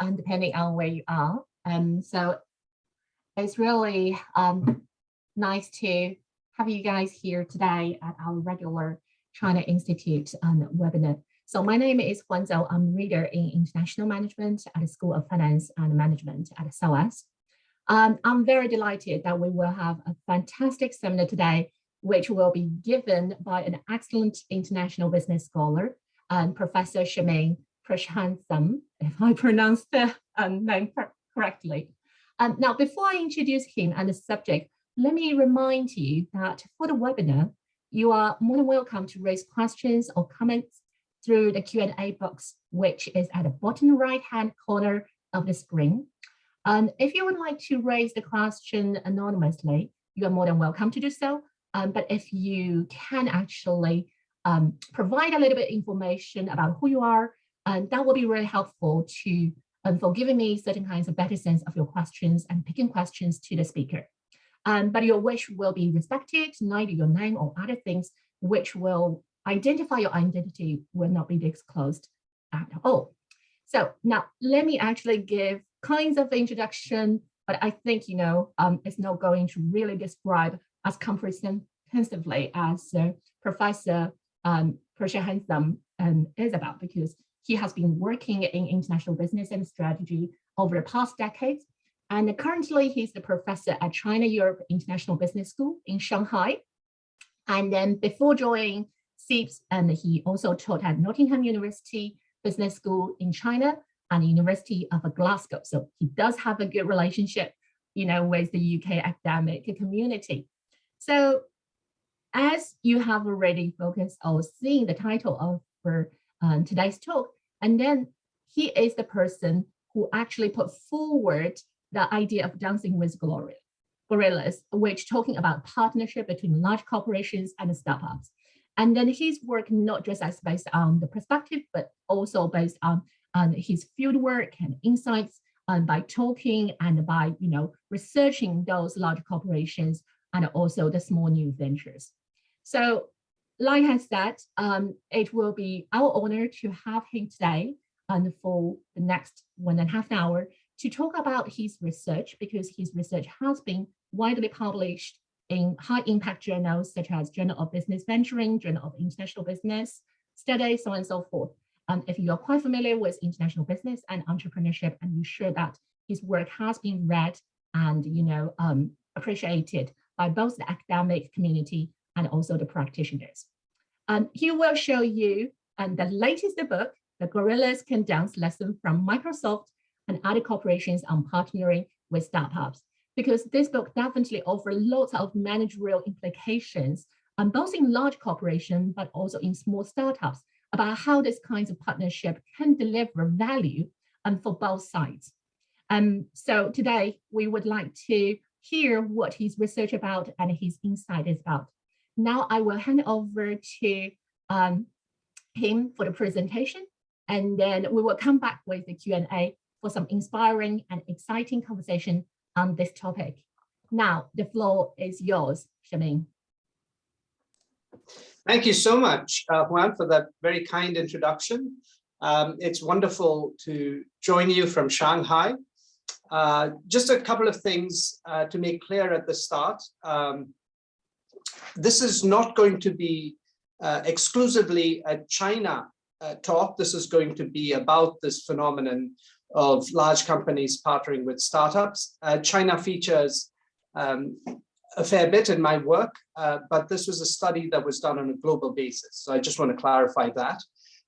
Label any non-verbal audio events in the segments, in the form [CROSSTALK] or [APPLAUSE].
and depending on where you are. Um, so it's really um, nice to have you guys here today at our regular China Institute um, webinar. So my name is Huan Zhou. I'm reader in international management at the School of Finance and Management at SOAS. Um, I'm very delighted that we will have a fantastic seminar today, which will be given by an excellent international business scholar, um, Professor Shameen Prashantham, if I pronounced the um, name correctly. Um, now, before I introduce him and the subject, let me remind you that for the webinar, you are more than welcome to raise questions or comments through the Q&A box, which is at the bottom right-hand corner of the screen. Um, if you would like to raise the question anonymously, you are more than welcome to do so. Um, but if you can actually um, provide a little bit information about who you are, and that will be really helpful to um, for giving me certain kinds of better sense of your questions and picking questions to the speaker. Um, but your wish will be respected, neither your name or other things which will identify your identity will not be disclosed at all. So now let me actually give kinds of introduction, but I think, you know, um, it's not going to really describe as comprehensively as uh, Professor um, Prashantham um, is about, because he has been working in international business and strategy over the past decades. And currently he's the professor at China Europe International Business School in Shanghai. And then before joining CEIBS, and he also taught at Nottingham University Business School in China and University of Glasgow. So he does have a good relationship, you know, with the UK academic community. So as you have already focused on seeing the title of for um, today's talk, and then he is the person who actually put forward the idea of dancing with glory, gorillas, which talking about partnership between large corporations and startups. And then his work not just as based on the perspective, but also based on, on his field work and insights and by talking and by you know researching those large corporations and also the small new ventures. So like I said, um, it will be our honor to have him today and for the next one and a half hour to talk about his research because his research has been widely published in high impact journals such as Journal of Business Venturing, Journal of International Business Studies, so on and so forth. And if you're quite familiar with international business and entrepreneurship, and you're sure that his work has been read and you know um, appreciated by both the academic community and also the practitioners. He will show you the latest book, The Gorillas Can Dance Lesson from Microsoft and other corporations on partnering with startups, because this book definitely offers lots of managerial implications, both in large corporations, but also in small startups, about how this kinds of partnership can deliver value um, for both sides. Um, so today we would like to hear what his research about and his insight is about. Now I will hand over to um, him for the presentation, and then we will come back with the Q&A for some inspiring and exciting conversation on this topic. Now, the floor is yours, Shameen. Thank you so much, uh, Juan, for that very kind introduction. Um, it's wonderful to join you from Shanghai. Uh, just a couple of things uh, to make clear at the start. Um, this is not going to be uh, exclusively a China uh, talk. This is going to be about this phenomenon of large companies partnering with startups. Uh, China features um, a fair bit in my work, uh, but this was a study that was done on a global basis. So I just want to clarify that.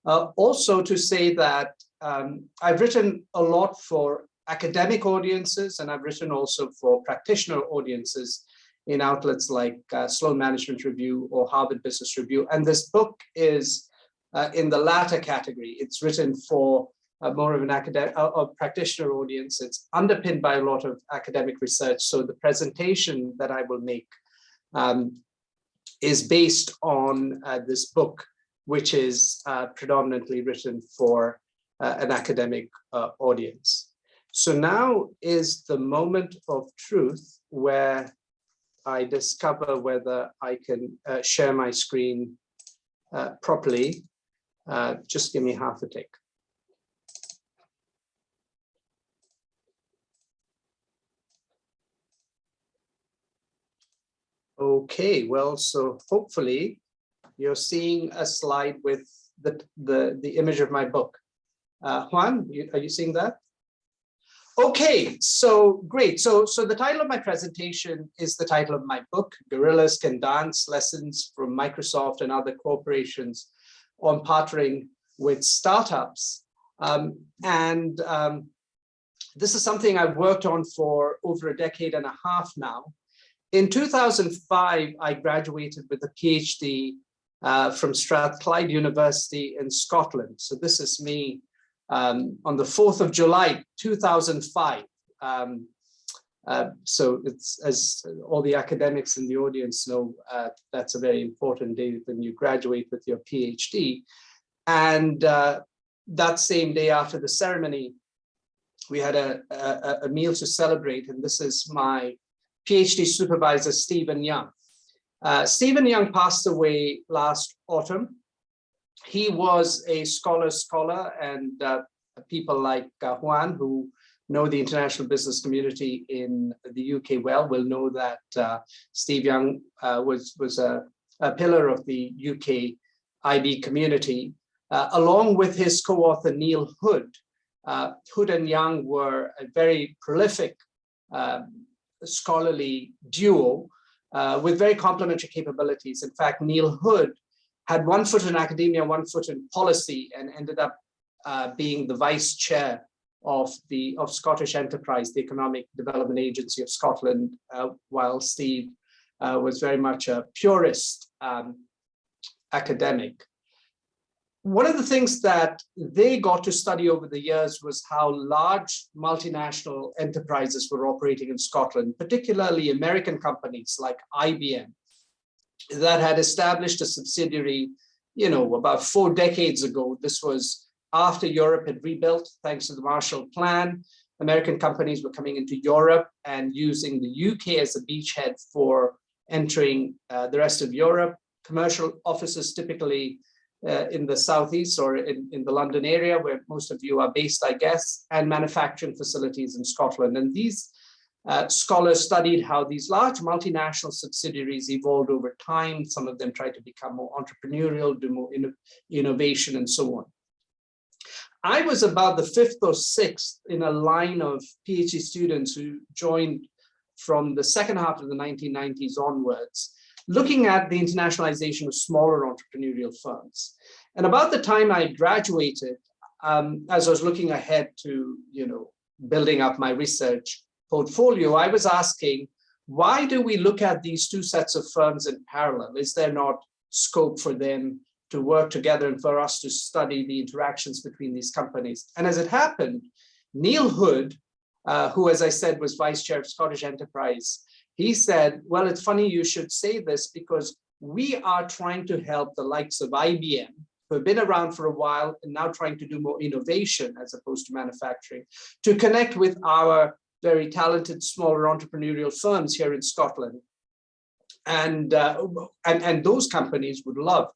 Uh, also to say that um, I've written a lot for academic audiences and I've written also for practitioner audiences in outlets like uh, Sloan Management Review or Harvard Business Review. And this book is uh, in the latter category. It's written for uh, more of an academic uh, practitioner audience. It's underpinned by a lot of academic research. So the presentation that I will make um, is based on uh, this book, which is uh, predominantly written for uh, an academic uh, audience. So now is the moment of truth where I discover whether I can uh, share my screen uh, properly. Uh, just give me half a tick. Okay, well, so hopefully you're seeing a slide with the, the, the image of my book. Uh, Juan, you, are you seeing that? Okay, so great. So, so the title of my presentation is the title of my book, Gorillas Can Dance, Lessons from Microsoft and Other Corporations on Partnering with Startups. Um, and um, this is something I've worked on for over a decade and a half now. In 2005, I graduated with a PhD uh, from Strathclyde University in Scotland. So this is me um, on the 4th of July, 2005. Um, uh, so it's as all the academics in the audience know, uh, that's a very important day when you graduate with your PhD. And uh, that same day after the ceremony, we had a, a, a meal to celebrate. And this is my PhD supervisor, Stephen Young. Uh, Stephen Young passed away last autumn. He was a scholar scholar and uh, people like uh, Juan, who know the international business community in the UK well, will know that uh, Steve Young uh, was, was a, a, pillar of the UK IB community, uh, along with his co-author Neil Hood. Hood and Young were a very prolific um, scholarly duo uh, with very complementary capabilities. In fact, Neil Hood had one foot in academia, one foot in policy, and ended up uh, being the vice chair of the of Scottish Enterprise, the Economic Development Agency of Scotland, uh, while Steve uh, was very much a purist um, academic. One of the things that they got to study over the years was how large multinational enterprises were operating in Scotland, particularly American companies like IBM that had established a subsidiary, you know, about four decades ago. This was after Europe had rebuilt, thanks to the Marshall Plan. American companies were coming into Europe and using the UK as a beachhead for entering uh, the rest of Europe. Commercial offices typically uh, in the southeast or in, in the London area where most of you are based, I guess, and manufacturing facilities in Scotland. And these uh, scholars studied how these large multinational subsidiaries evolved over time. Some of them tried to become more entrepreneurial, do more inno innovation and so on. I was about the fifth or sixth in a line of PhD students who joined from the second half of the 1990s onwards looking at the internationalization of smaller entrepreneurial firms. And about the time I graduated, um, as I was looking ahead to, you know, building up my research portfolio, I was asking, why do we look at these two sets of firms in parallel? Is there not scope for them to work together and for us to study the interactions between these companies? And as it happened, Neil Hood, uh, who, as I said, was vice chair of Scottish Enterprise, he said, well, it's funny you should say this because we are trying to help the likes of IBM, who have been around for a while and now trying to do more innovation as opposed to manufacturing, to connect with our very talented smaller entrepreneurial firms here in Scotland. And, uh, and, and those companies would love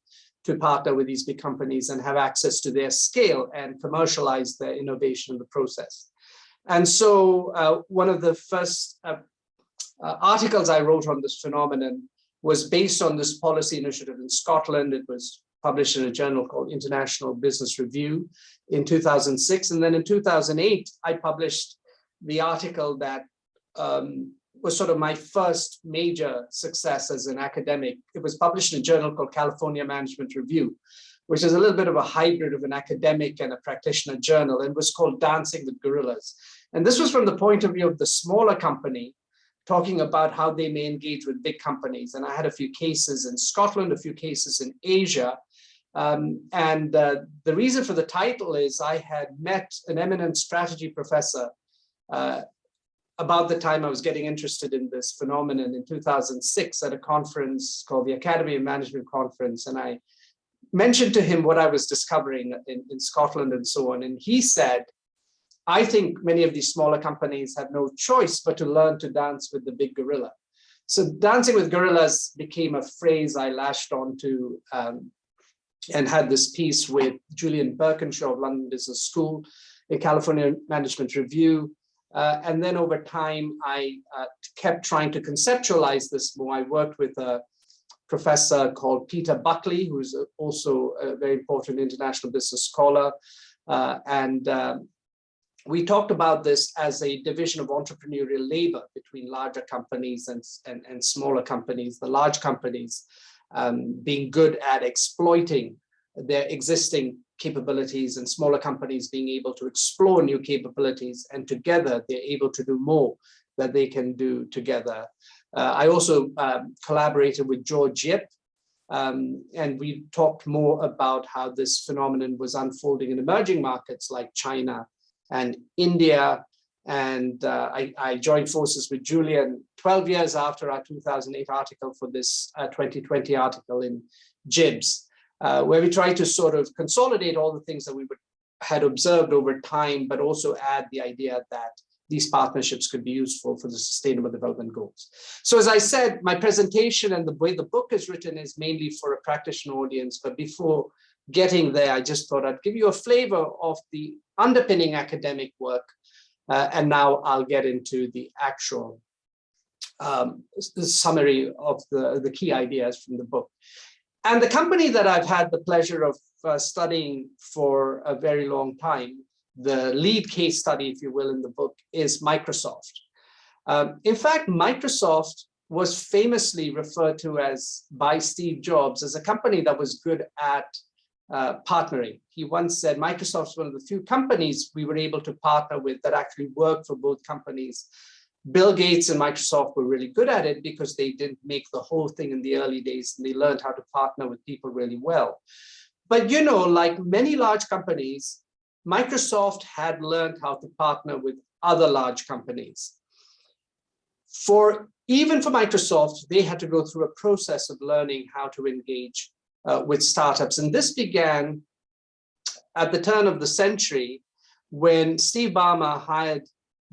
to partner with these big companies and have access to their scale and commercialize their innovation in the process. And so uh, one of the first uh, uh, articles I wrote on this phenomenon was based on this policy initiative in Scotland. It was published in a journal called International Business Review in 2006. And then in 2008, I published the article that um, was sort of my first major success as an academic. It was published in a journal called California Management Review, which is a little bit of a hybrid of an academic and a practitioner journal and was called Dancing with Gorillas. And this was from the point of view of the smaller company talking about how they may engage with big companies. And I had a few cases in Scotland, a few cases in Asia. Um, and uh, the reason for the title is I had met an eminent strategy professor uh, about the time I was getting interested in this phenomenon in 2006 at a conference called the Academy of Management Conference. And I mentioned to him what I was discovering in, in Scotland and so on. And he said, I think many of these smaller companies have no choice but to learn to dance with the big gorilla. So dancing with gorillas became a phrase I lashed onto um, and had this piece with Julian Birkinshaw of London Business School, a California Management Review, Uh, and then over time, I uh, kept trying to conceptualize this more. I worked with a professor called Peter Buckley, who's also a very important international business scholar. Uh, and um, we talked about this as a division of entrepreneurial labor between larger companies and, and, and smaller companies, the large companies um, being good at exploiting their existing capabilities and smaller companies being able to explore new capabilities and together they're able to do more that they can do together. Uh, I also um, collaborated with George Yip um, and we talked more about how this phenomenon was unfolding in emerging markets like China and India. And uh, I, I, joined forces with Julian 12 years after our 2008 article for this uh, 2020 article in JIBS, uh, where we try to sort of consolidate all the things that we would, had observed over time, but also add the idea that these partnerships could be useful for the sustainable development goals. So as I said, my presentation and the way the book is written is mainly for a practitioner audience, but before getting there, I just thought I'd give you a flavor of the underpinning academic work. Uh, and now I'll get into the actual um, summary of the, the key ideas from the book. And the company that I've had the pleasure of uh, studying for a very long time, the lead case study, if you will, in the book is Microsoft. Um, in fact, Microsoft was famously referred to as by Steve Jobs as a company that was good at uh, partnering. He once said Microsoft's one of the few companies we were able to partner with that actually worked for both companies. Bill Gates and Microsoft were really good at it because they didn't make the whole thing in the early days and they learned how to partner with people really well. But you know, like many large companies, Microsoft had learned how to partner with other large companies. For even for Microsoft, they had to go through a process of learning how to engage uh, with startups. And this began at the turn of the century when Steve Ballmer hired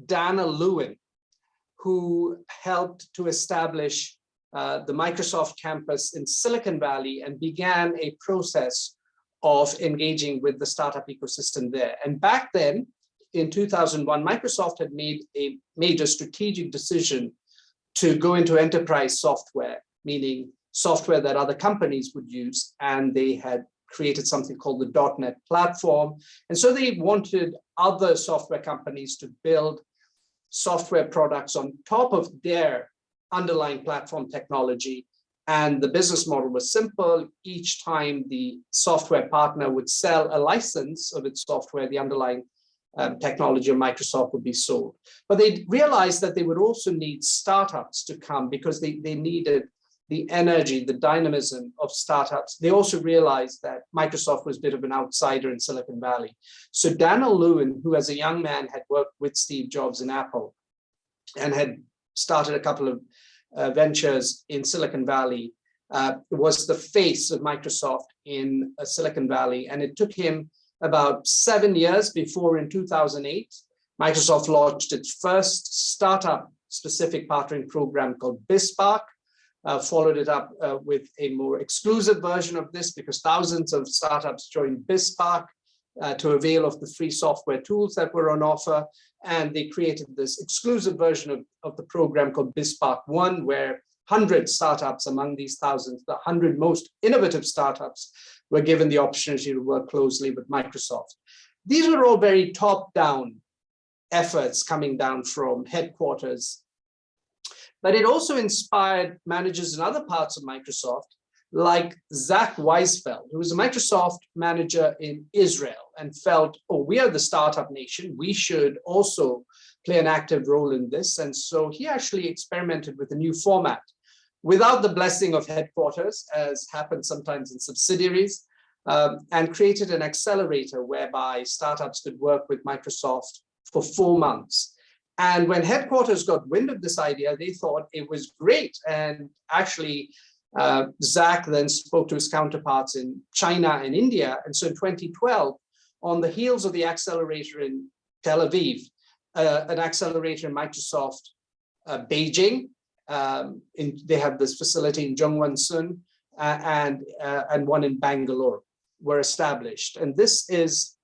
Dan'l Lewin, who helped to establish uh, the Microsoft campus in Silicon Valley and began a process of engaging with the startup ecosystem there. And back then, in 2001, Microsoft had made a major strategic decision to go into enterprise software, meaning software that other companies would use. And they had created something called the .NET platform. And so they wanted other software companies to build software products on top of their underlying platform technology. And the business model was simple. Each time the software partner would sell a license of its software, the underlying um, technology of Microsoft would be sold. But they realized that they would also need startups to come because they, they needed the energy, the dynamism of startups. They also realized that Microsoft was a bit of an outsider in Silicon Valley. So Dan'l Lewin, who as a young man had worked with Steve Jobs in Apple and had started a couple of uh, ventures in Silicon Valley, uh, was the face of Microsoft in uh, Silicon Valley. And it took him about seven years before in 2008, Microsoft launched its first startup specific partnering program called BizSpark, uh, followed it up uh, with a more exclusive version of this because thousands of startups joined BizSpark uh, to avail of the free software tools that were on offer. And they created this exclusive version of, of the program called BizSpark One, where 100 startups among these thousands, the 100 most innovative startups, were given the opportunity to work closely with Microsoft. These were all very top-down efforts coming down from headquarters but it also inspired managers in other parts of Microsoft, like Zach Weisfeld, who was a Microsoft manager in Israel and felt, oh, we are the startup nation. We should also play an active role in this. And so he actually experimented with a new format without the blessing of headquarters, as happens sometimes in subsidiaries, um, and created an accelerator whereby startups could work with Microsoft for four months. And when headquarters got wind of this idea, they thought it was great. And actually, uh, Zach then spoke to his counterparts in China and India. And so in 2012, on the heels of the accelerator in Tel Aviv, uh, an accelerator in Microsoft uh, Beijing, um, in, they have this facility in Zhongguancun uh, and, uh, and one in Bangalore were established. And this is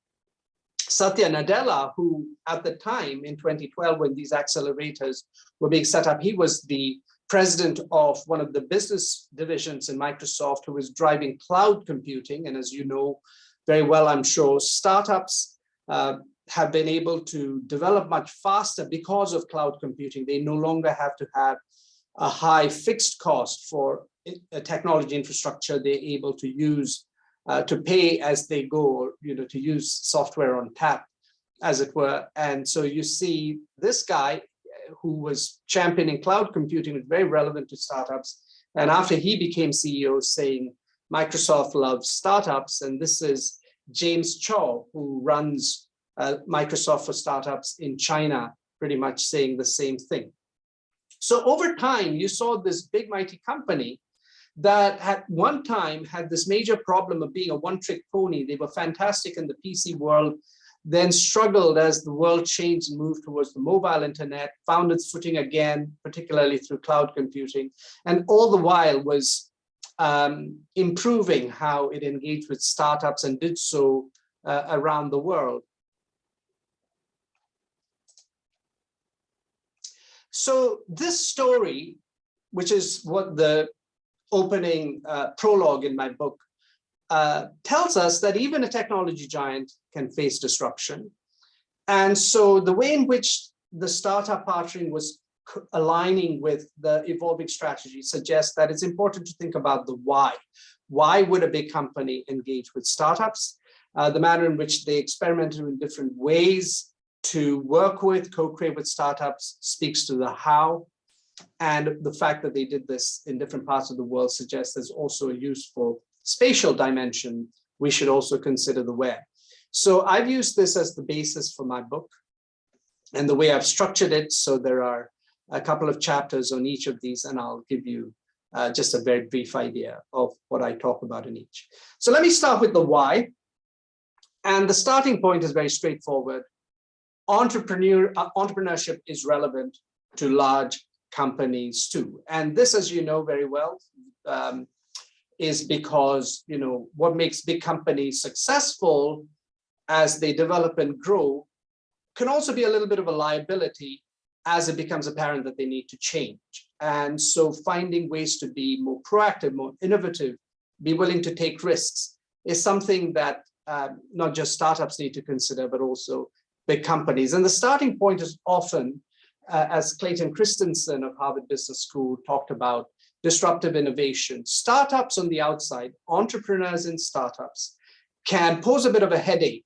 Satya Nadella, who at the time in 2012, when these accelerators were being set up, he was the president of one of the business divisions in Microsoft who was driving cloud computing. And as you know very well, I'm sure, startups uh, have been able to develop much faster because of cloud computing. They no longer have to have a high fixed cost for a technology infrastructure they're able to use uh, to pay as they go, you know, to use software on tap, as it were. And so you see this guy who was championing cloud computing was very relevant to startups. And after he became CEO saying, Microsoft loves startups. And this is James Chow, who runs uh, Microsoft for startups in China, pretty much saying the same thing. So over time, you saw this big mighty company that at one time had this major problem of being a one-trick pony. They were fantastic in the PC world, then struggled as the world changed and moved towards the mobile internet, found its footing again, particularly through cloud computing, and all the while was um, improving how it engaged with startups and did so uh, around the world. So this story, which is what the opening uh, prologue in my book uh, tells us that even a technology giant can face disruption. And so the way in which the startup partnering was aligning with the evolving strategy suggests that it's important to think about the why. Why would a big company engage with startups? Uh, the manner in which they experimented in different ways to work with, co-create with startups speaks to the how. And the fact that they did this in different parts of the world suggests there's also a useful spatial dimension. We should also consider the where. So I've used this as the basis for my book and the way I've structured it. So there are a couple of chapters on each of these, and I'll give you uh, just a very brief idea of what I talk about in each. So let me start with the why. And the starting point is very straightforward. Entrepreneur, uh, entrepreneurship is relevant to large companies too. And this, as you know very well, um, is because, you know, what makes big companies successful as they develop and grow can also be a little bit of a liability as it becomes apparent that they need to change. And so finding ways to be more proactive, more innovative, be willing to take risks is something that um, not just startups need to consider, but also big companies. And the starting point is often uh, as Clayton Christensen of Harvard Business School talked about, disruptive innovation. Startups on the outside, entrepreneurs in startups, can pose a bit of a headache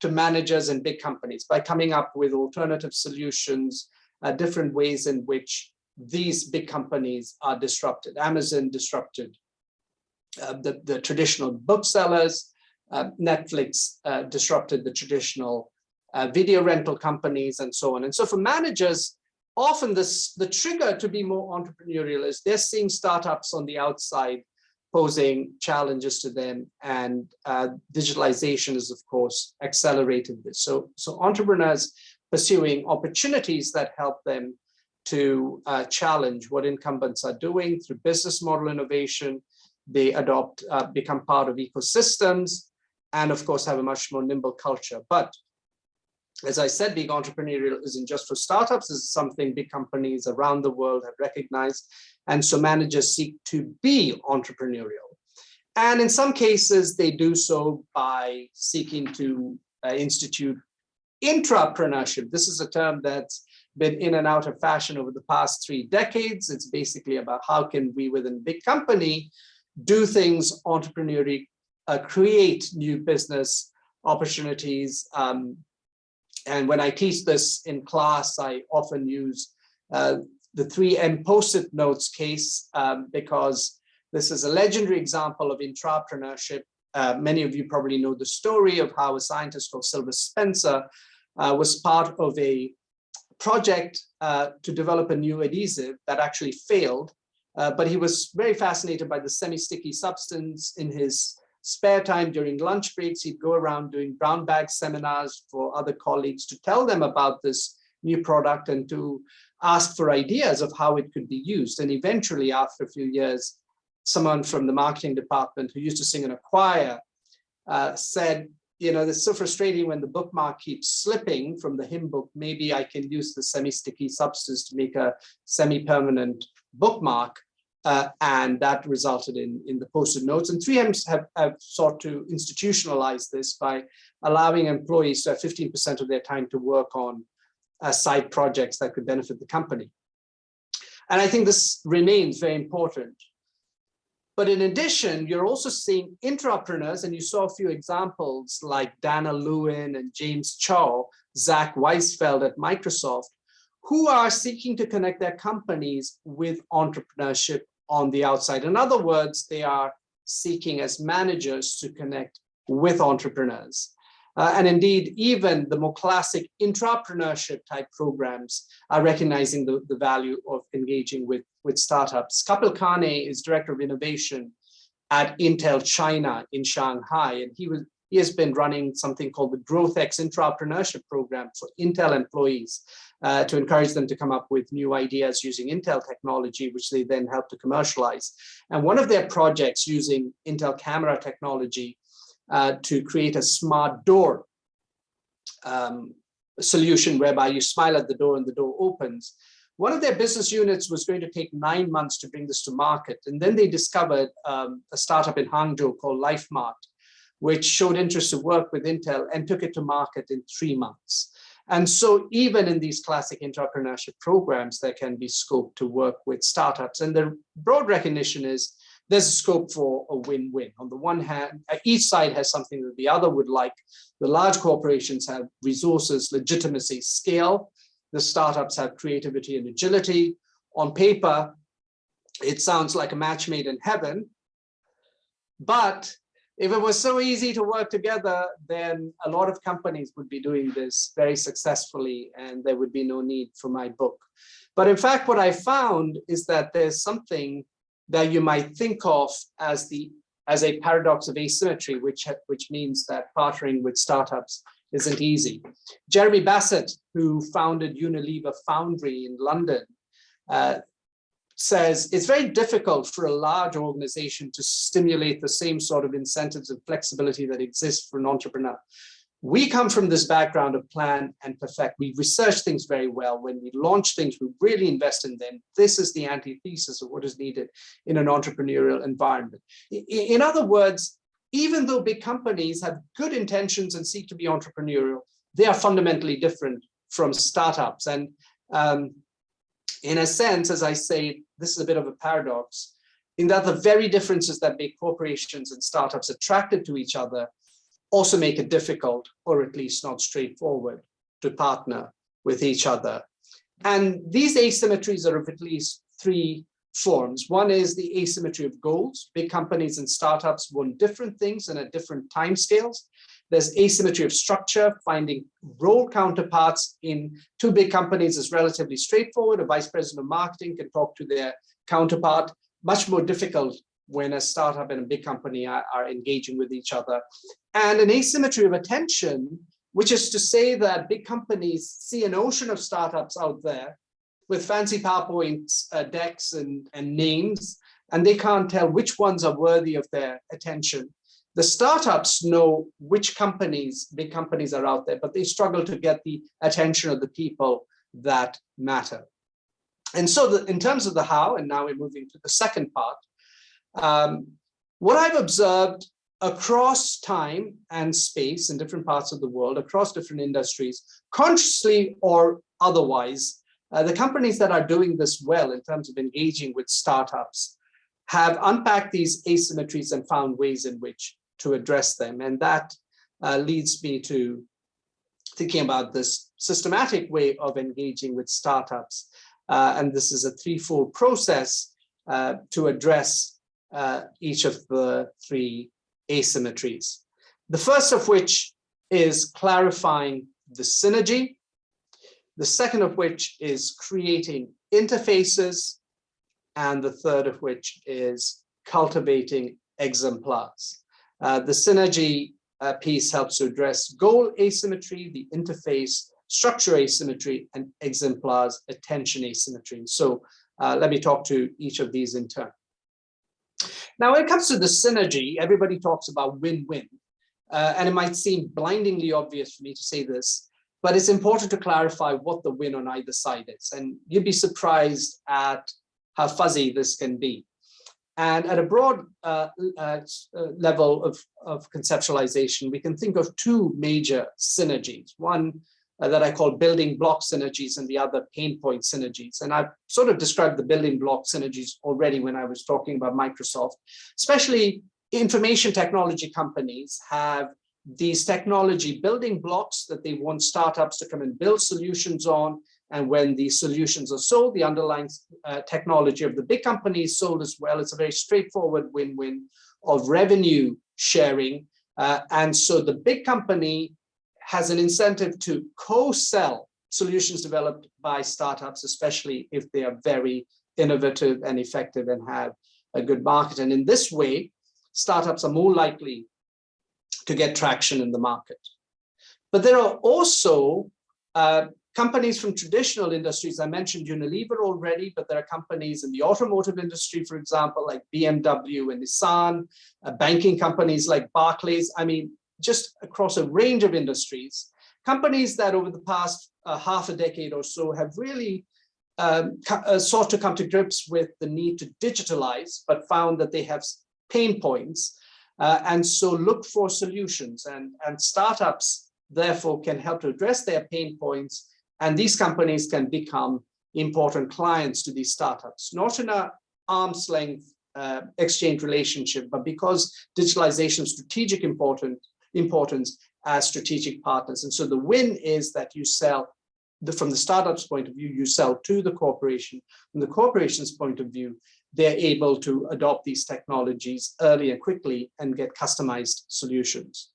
to managers and big companies by coming up with alternative solutions, uh, different ways in which these big companies are disrupted. Amazon disrupted uh, the, the traditional booksellers, uh, Netflix uh, disrupted the traditional uh, video rental companies and so on. And so for managers, often this, the trigger to be more entrepreneurial is they're seeing startups on the outside posing challenges to them and uh, digitalization is of course accelerated this. So, so entrepreneurs pursuing opportunities that help them to uh, challenge what incumbents are doing through business model innovation. They adopt, uh, become part of ecosystems, and of course have a much more nimble culture. But as I said, being entrepreneurial isn't just for startups, it's something big companies around the world have recognized. And so managers seek to be entrepreneurial. And in some cases, they do so by seeking to uh, institute intrapreneurship. This is a term that's been in and out of fashion over the past three decades. It's basically about how can we within big company do things entrepreneurially, uh, create new business opportunities, um, and when I teach this in class, I often use uh, the 3M post-it notes case um, because this is a legendary example of intrapreneurship. Uh, many of you probably know the story of how a scientist called Sylvester Spencer uh, was part of a project uh, to develop a new adhesive that actually failed. Uh, but he was very fascinated by the semi-sticky substance in his spare time during lunch breaks, he'd go around doing brown bag seminars for other colleagues to tell them about this new product and to ask for ideas of how it could be used. And eventually, after a few years, someone from the marketing department who used to sing in a choir uh, said, you know, it's so frustrating when the bookmark keeps slipping from the hymn book. Maybe I can use the semi-sticky substance to make a semi-permanent bookmark. Uh, and that resulted in, in the post-it notes. And 3Ms have, have sought to institutionalize this by allowing employees to have 15% of their time to work on uh, side projects that could benefit the company. And I think this remains very important. But in addition, you're also seeing intrapreneurs, and you saw a few examples like Dan'l Lewin and James Chow, Zach Weisfeld at Microsoft, who are seeking to connect their companies with entrepreneurship on the outside. In other words, they are seeking as managers to connect with entrepreneurs. Uh, and indeed, even the more classic intrapreneurship type programs are recognizing the, the value of engaging with, with startups. Kapil Kane is Director of Innovation at Intel China in Shanghai, and he was he has been running something called the GrowthX Intrapreneurship Program for Intel employees uh, to encourage them to come up with new ideas using Intel technology, which they then help to commercialize. And one of their projects using Intel camera technology uh, to create a smart door um, solution whereby you smile at the door and the door opens. One of their business units was going to take nine months to bring this to market. And then they discovered um, a startup in Hangzhou called LifeMart, which showed interest to work with Intel and took it to market in three months. And so even in these classic entrepreneurship programs, there can be scope to work with startups. And the broad recognition is there's a scope for a win-win. On the one hand, uh, each side has something that the other would like. The large corporations have resources, legitimacy, scale. The startups have creativity and agility. On paper, it sounds like a match made in heaven. But if it was so easy to work together, then a lot of companies would be doing this very successfully and there would be no need for my book. But in fact, what I found is that there's something that you might think of as the as a paradox of asymmetry, which which means that partnering with startups isn't easy. Jeremy Bassett, who founded Unilever Foundry in London, uh, says it's very difficult for a large organization to stimulate the same sort of incentives and flexibility that exists for an entrepreneur we come from this background of plan and perfect. We research things very well. When we launch things, we really invest in them. This is the antithesis of what is needed in an entrepreneurial environment. In other words, even though big companies have good intentions and seek to be entrepreneurial, they are fundamentally different from startups. And um, in a sense, as I say, this is a bit of a paradox, in that the very differences that make corporations and startups attracted to each other also make it difficult, or at least not straightforward, to partner with each other. And these asymmetries are of at least three forms. One is the asymmetry of goals. Big companies and startups want different things and at different timescales. There's asymmetry of structure, finding role counterparts in two big companies is relatively straightforward. A vice president of marketing can talk to their counterpart. Much more difficult when a startup and a big company are, are engaging with each other. And an asymmetry of attention, which is to say that big companies see an ocean of startups out there with fancy PowerPoint uh, decks and, and names, and they can't tell which ones are worthy of their attention. The startups know which companies, big companies are out there, but they struggle to get the attention of the people that matter. And so the, in terms of the how, and now we're moving to the second part, um, what I've observed across time and space in different parts of the world, across different industries, consciously or otherwise, uh, the companies that are doing this well in terms of engaging with startups have unpacked these asymmetries and found ways in which to address them. And that uh, leads me to thinking about this systematic way of engaging with startups. Uh, and this is a threefold process uh, to address uh, each of the three asymmetries. The first of which is clarifying the synergy. The second of which is creating interfaces. And the third of which is cultivating exemplars. Uh, the synergy uh, piece helps to address goal asymmetry, the interface structure asymmetry, and exemplars attention asymmetry. So uh, let me talk to each of these in turn. Now, when it comes to the synergy, everybody talks about win-win. uh, and it might seem blindingly obvious for me to say this, but it's important to clarify what the win on either side is. And you'd be surprised at how fuzzy this can be. And at a broad uh, uh, level of, of conceptualization, we can think of two major synergies. One uh, that I call building block synergies and the other pain point synergies. And I've sort of described the building block synergies already when I was talking about Microsoft, especially information technology companies have these technology building blocks that they want startups to come and build solutions on. And when these solutions are sold, the underlying uh, technology of the big company is sold as well. It's a very straightforward win-win of revenue sharing. Uh, and so the big company has an incentive to co-sell solutions developed by startups, especially if they are very innovative and effective and have a good market. And in this way, startups are more likely to get traction in the market. But there are also uh, companies from traditional industries. I mentioned Unilever already, but there are companies in the automotive industry, for example, like BMW and Nissan, uh, banking companies like Barclays. I mean, just across a range of industries, companies that over the past uh, half a decade or so have really um, uh, sought to come to grips with the need to digitalize, but found that they have pain points uh, and so look for solutions and, and startups therefore can help to address their pain points and these companies can become important clients to these startups, not in a arm's length uh, exchange relationship, but because digitalization strategic important importance as strategic partners. And so the win is that you sell the, from the startup's point of view, you sell to the corporation. From the corporation's point of view, they're able to adopt these technologies early and quickly and get customized solutions.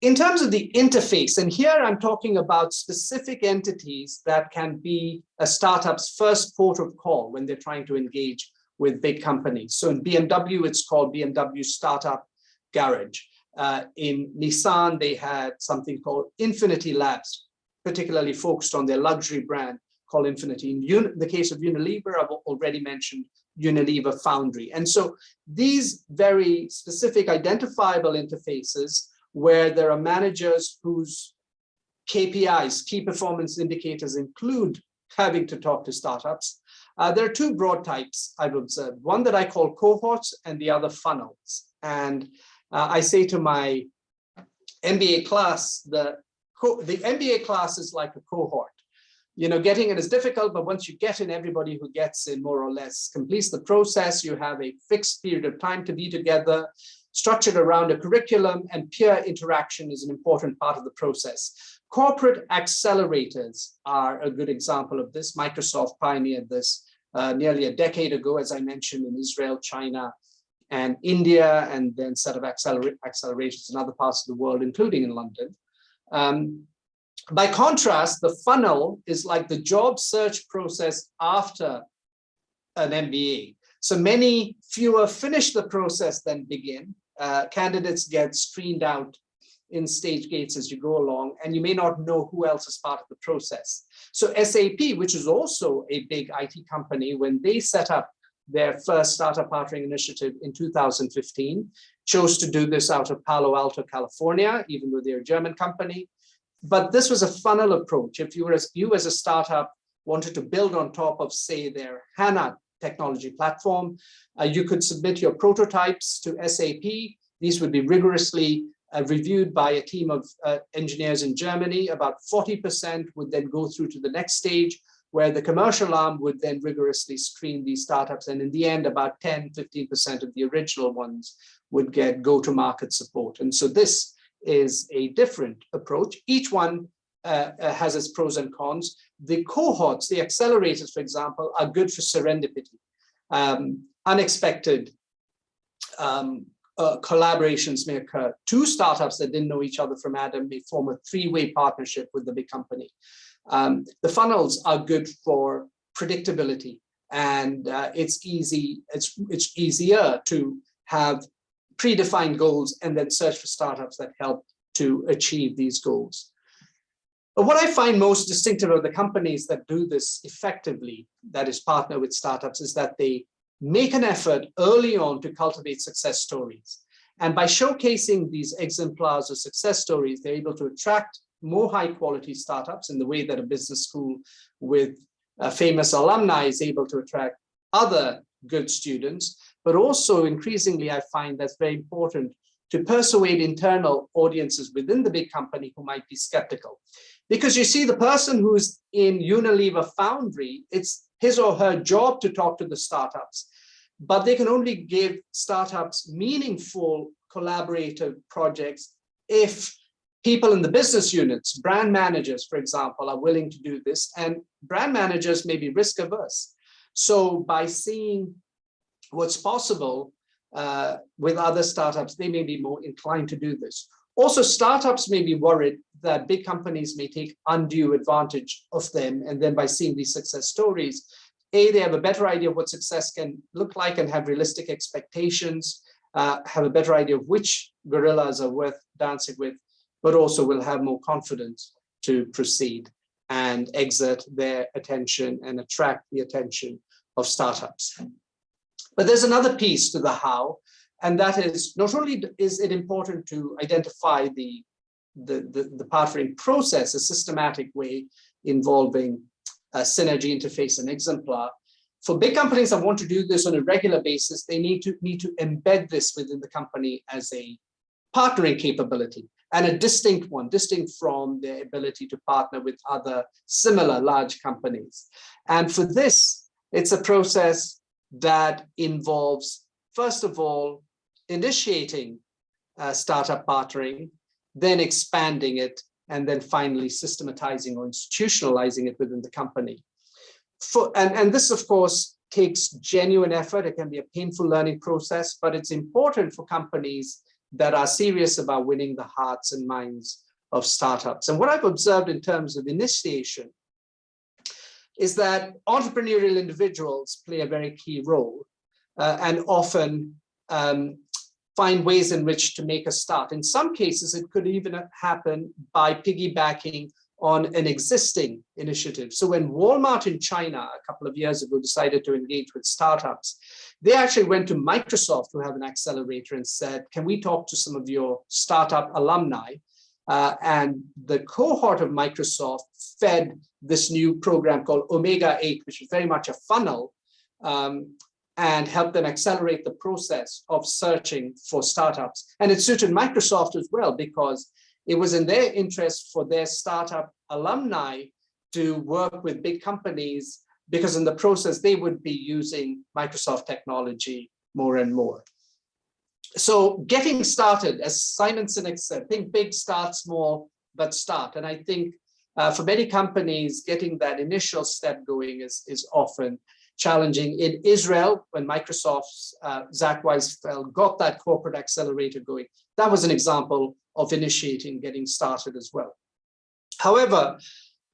In terms of the interface, and here I'm talking about specific entities that can be a startup's first port of call when they're trying to engage with big companies. So in BMW, it's called BMW Startup Garage. Uh, in Nissan, they had something called Infiniti Labs, particularly focused on their luxury brand called Infiniti. In the case of Unilever, I've already mentioned Unilever Foundry. And so these very specific identifiable interfaces where there are managers whose KPIs, key performance indicators include having to talk to startups. Uh, there are two broad types I've observed, one that I call cohorts and the other funnels. And uh, I say to my MBA class, the, the MBA class is like a cohort. You know, getting in is difficult, but once you get in, everybody who gets in more or less completes the process. You have a fixed period of time to be together, structured around a curriculum, and peer interaction is an important part of the process. Corporate accelerators are a good example of this. Microsoft pioneered this uh, nearly a decade ago, as I mentioned, in Israel, China, and India, and then set of acceler accelerations in other parts of the world, including in London. Um, by contrast, the funnel is like the job search process after an MBA. So many fewer finish the process than begin. Uh, candidates get screened out in stage gates as you go along, and you may not know who else is part of the process. So SAP, which is also a big IT company, when they set up their first startup partnering initiative in 2015, chose to do this out of Palo Alto, California, even though they're a German company. But this was a funnel approach. If you were as you as a startup wanted to build on top of, say, their HANA technology platform, uh, you could submit your prototypes to SAP. These would be rigorously uh, reviewed by a team of uh, engineers in Germany. About 40% would then go through to the next stage, where the commercial arm would then rigorously screen these startups. And in the end, about 10, 15% of the original ones would get go-to-market support. And so this is a different approach. Each one uh, uh, has its pros and cons. The cohorts, the accelerators, for example, are good for serendipity. Um, unexpected um, uh, collaborations may occur. Two startups that didn't know each other from Adam may form a three-way partnership with the big company. Um, the funnels are good for predictability and uh, it's easy, it's, it's easier to have predefined goals and then search for startups that help to achieve these goals. But what I find most distinctive of the companies that do this effectively, that is partner with startups, is that they make an effort early on to cultivate success stories. And by showcasing these exemplars or success stories, they're able to attract more high quality startups in the way that a business school with uh, famous alumni is able to attract other good students, but also increasingly I find that's very important to persuade internal audiences within the big company who might be skeptical. Because you see the person who's in Unilever Foundry, it's his or her job to talk to the startups, but they can only give startups meaningful collaborative projects if people in the business units, brand managers, for example, are willing to do this and brand managers may be risk averse. So by seeing what's possible uh, with other startups, they may be more inclined to do this. Also, startups may be worried that big companies may take undue advantage of them. And then by seeing these success stories, A, they have a better idea of what success can look like and have realistic expectations, uh, have a better idea of which gorillas are worth dancing with, but also will have more confidence to proceed and exert their attention and attract the attention of startups. But there's another piece to the how, and that is not only is it important to identify the, the, the, the partnering process, a systematic way involving a synergy interface and exemplar, for big companies that want to do this on a regular basis, they need to need to embed this within the company as a partnering capability and a distinct one, distinct from their ability to partner with other similar large companies. And for this, it's a process that involves, first of all, initiating uh, startup partnering, then expanding it, and then finally systematizing or institutionalizing it within the company. For, and, and this, of course, takes genuine effort. It can be a painful learning process, but it's important for companies that are serious about winning the hearts and minds of startups. And what I've observed in terms of initiation is that entrepreneurial individuals play a very key role uh, and often um, find ways in which to make a start. In some cases, it could even happen by piggybacking on an existing initiative. So when Walmart in China a couple of years ago decided to engage with startups, they actually went to Microsoft who have an accelerator and said, can we talk to some of your startup alumni uh, and the cohort of Microsoft fed this new program called Omega 8, which is very much a funnel, um, and help them accelerate the process of searching for startups. And it suited Microsoft as well, because it was in their interest for their startup alumni to work with big companies, because in the process, they would be using Microsoft technology more and more so getting started, as Simon Sinek said, think big, start small, but start. And I think uh, for many companies, getting that initial step going is, is often challenging. In Israel, when Microsoft's uh, Zack Weisfeld got that corporate accelerator going, that was an example of initiating getting started as well. However,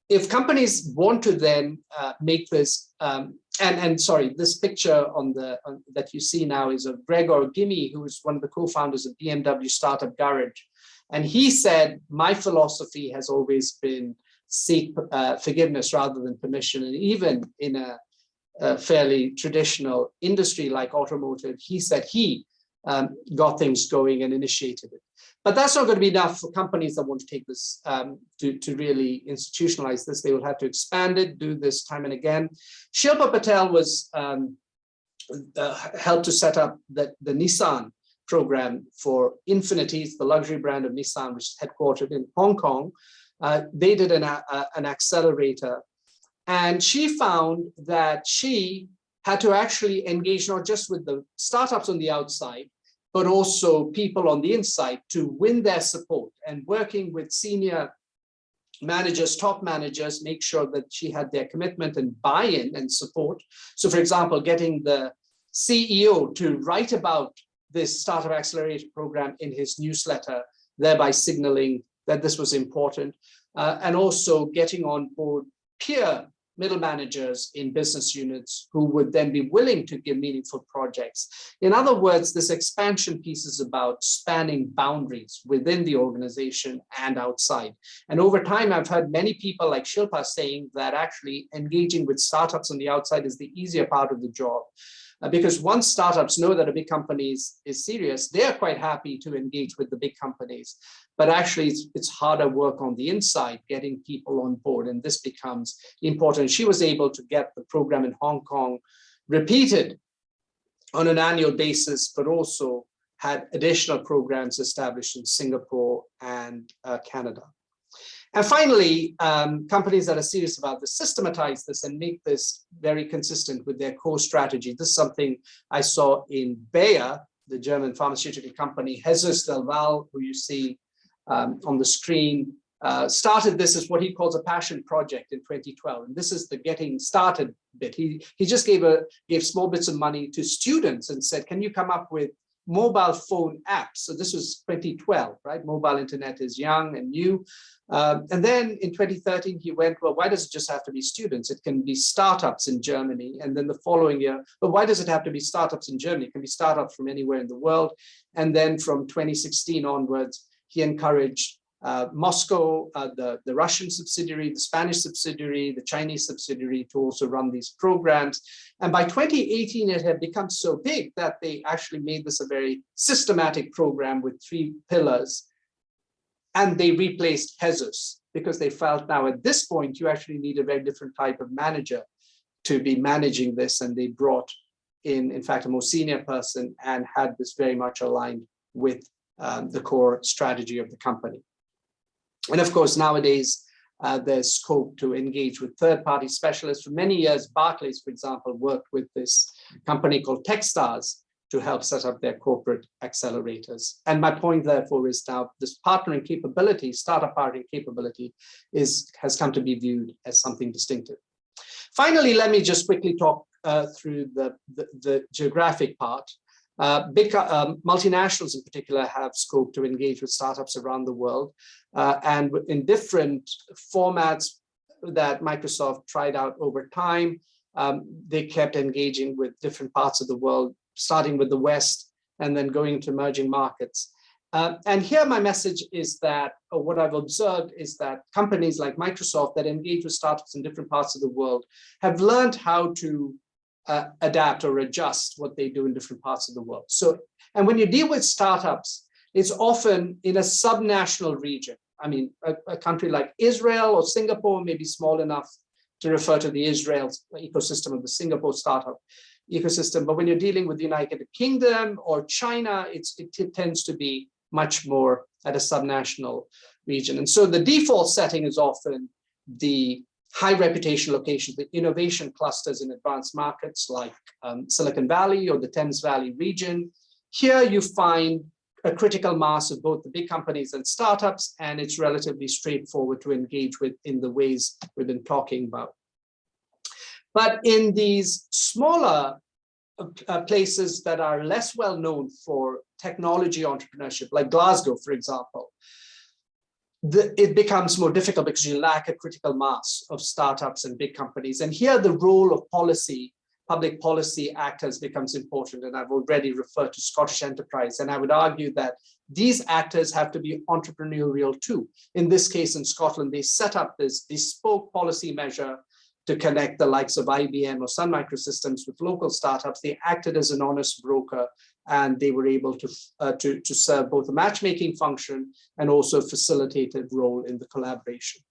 if companies want to then uh, make this, um, and, and sorry, this picture on the on, that you see now is of Gregor Gimmy, who is one of the co-founders of BMW Startup Garage. And he said, my philosophy has always been seek uh, forgiveness rather than permission. And even in a, a fairly traditional industry like automotive, he said he um, got things going and initiated it. But that's not going to be enough for companies that want to take this um, to, to really institutionalize this. They will have to expand it, do this time and again. Shilpa Patel was um, uh, helped to set up the, the Nissan program for Infiniti, the luxury brand of Nissan, which is headquartered in Hong Kong. Uh, they did an, uh, an accelerator and she found that she had to actually engage not just with the startups on the outside, but also people on the inside to win their support and working with senior managers, top managers, make sure that she had their commitment and buy-in and support. So for example, getting the CEO to write about this Startup Accelerator program in his newsletter, thereby signaling that this was important, uh, and also getting on board peer middle managers in business units who would then be willing to give meaningful projects. In other words, this expansion piece is about spanning boundaries within the organization and outside. And over time, I've heard many people like Shilpa saying that actually engaging with startups on the outside is the easier part of the job. Uh, because once startups know that a big company is, is serious, they're quite happy to engage with the big companies. But actually, it's, it's harder work on the inside, getting people on board, and this becomes important. She was able to get the program in Hong Kong repeated on an annual basis, but also had additional programs established in Singapore and uh, Canada. And finally, um, companies that are serious about this systematize this and make this very consistent with their core strategy. This is something I saw in Bayer, the German pharmaceutical company, Jesus del Valle, who you see um, on the screen, uh, started this as what he calls a passion project in 2012. And this is the getting started bit. He, he just gave, a, gave small bits of money to students and said, can you come up with mobile phone apps. So this was 2012, right? Mobile internet is young and new. Um, and then in 2013, he went, well, why does it just have to be students? It can be startups in Germany. And then the following year, but why does it have to be startups in Germany? It can be startups from anywhere in the world. And then from 2016 onwards, he encouraged uh, Moscow, uh, the, the Russian subsidiary, the Spanish subsidiary, the Chinese subsidiary to also run these programs. And by 2018, it had become so big that they actually made this a very systematic program with three pillars. And they replaced Jesus because they felt now at this point, you actually need a very different type of manager to be managing this. And they brought in, in fact, a more senior person and had this very much aligned with um, the core strategy of the company. And of course, nowadays, uh, there's scope to engage with third-party specialists. For many years, Barclays, for example, worked with this company called Techstars to help set up their corporate accelerators. And my point, therefore, is now this partnering capability, startup partnering capability, is has come to be viewed as something distinctive. Finally, let me just quickly talk uh, through the, the, the geographic part. Uh, big um, multinationals in particular have scope to engage with startups around the world uh, and in different formats that Microsoft tried out over time. Um, they kept engaging with different parts of the world, starting with the West and then going to emerging markets. Uh, and here my message is that, what I've observed is that companies like Microsoft that engage with startups in different parts of the world have learned how to uh, adapt or adjust what they do in different parts of the world. So, and when you deal with startups, it's often in a subnational region. I mean, a, a country like Israel or Singapore may be small enough to refer to the Israel ecosystem of the Singapore startup ecosystem. But when you're dealing with the United Kingdom or China, it tends to be much more at a subnational region. And so the default setting is often the high reputation locations, with innovation clusters in advanced markets like um, Silicon Valley or the Thames Valley region. Here you find a critical mass of both the big companies and startups, and it's relatively straightforward to engage with in the ways we've been talking about. But in these smaller uh, uh places that are less well known for technology entrepreneurship, like Glasgow, for example, the, it becomes more difficult because you lack a critical mass of startups and big companies. And here the role of policy, public policy actors becomes important. And I've already referred to Scottish enterprise. And I would argue that these actors have to be entrepreneurial too. In this case, in Scotland, they set up this bespoke policy measure to connect the likes of IBM or Sun Microsystems with local startups. They acted as an honest broker and they were able to, uh, to, to serve both a matchmaking function and also facilitated role in the collaboration.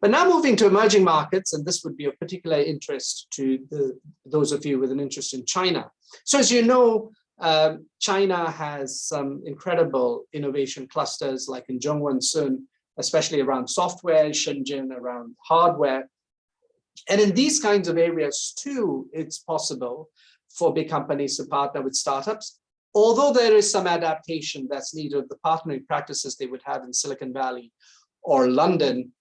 But now moving to emerging markets, and this would be of particular interest to the, those of you with an interest in China. So as you know, um, China has some incredible innovation clusters like in Zhongguancun, especially around software, Shenzhen around hardware. And in these kinds of areas too, it's possible for big companies to partner with startups. Although there is some adaptation that's needed, the partnering practices they would have in Silicon Valley or London,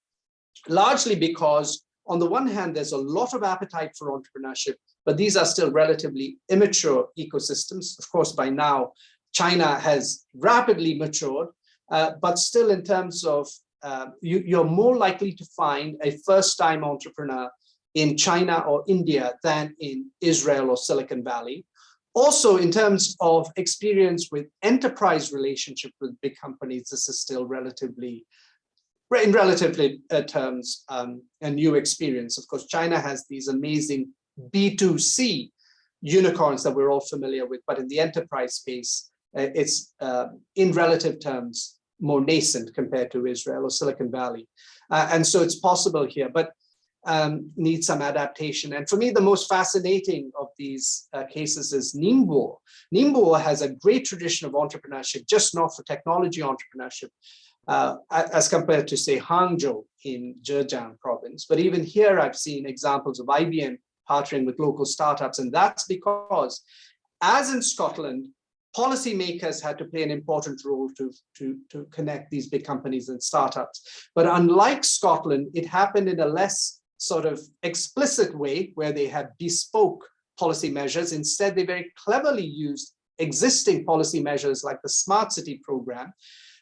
largely because on the one hand, there's a lot of appetite for entrepreneurship, but these are still relatively immature ecosystems. Of course, by now, China has rapidly matured, uh, but still in terms of uh, you, you're more likely to find a first-time entrepreneur in China or India than in Israel or Silicon Valley. Also, in terms of experience with enterprise relationship with big companies, this is still relatively, in relatively uh, terms, um, a new experience. Of course, China has these amazing B2C unicorns that we're all familiar with, but in the enterprise space, uh, it's uh, in relative terms more nascent compared to Israel or Silicon Valley. Uh, and so it's possible here, but um, needs some adaptation. And for me, the most fascinating of these uh, cases is Ningbo. Ningbo has a great tradition of entrepreneurship, just not for technology entrepreneurship, uh, as compared to say Hangzhou in Zhejiang province. But even here, I've seen examples of IBM partnering with local startups. And that's because as in Scotland, policymakers had to play an important role to, to, to connect these big companies and startups. But unlike Scotland, it happened in a less sort of explicit way where they had bespoke policy measures. Instead, they very cleverly used existing policy measures like the smart city program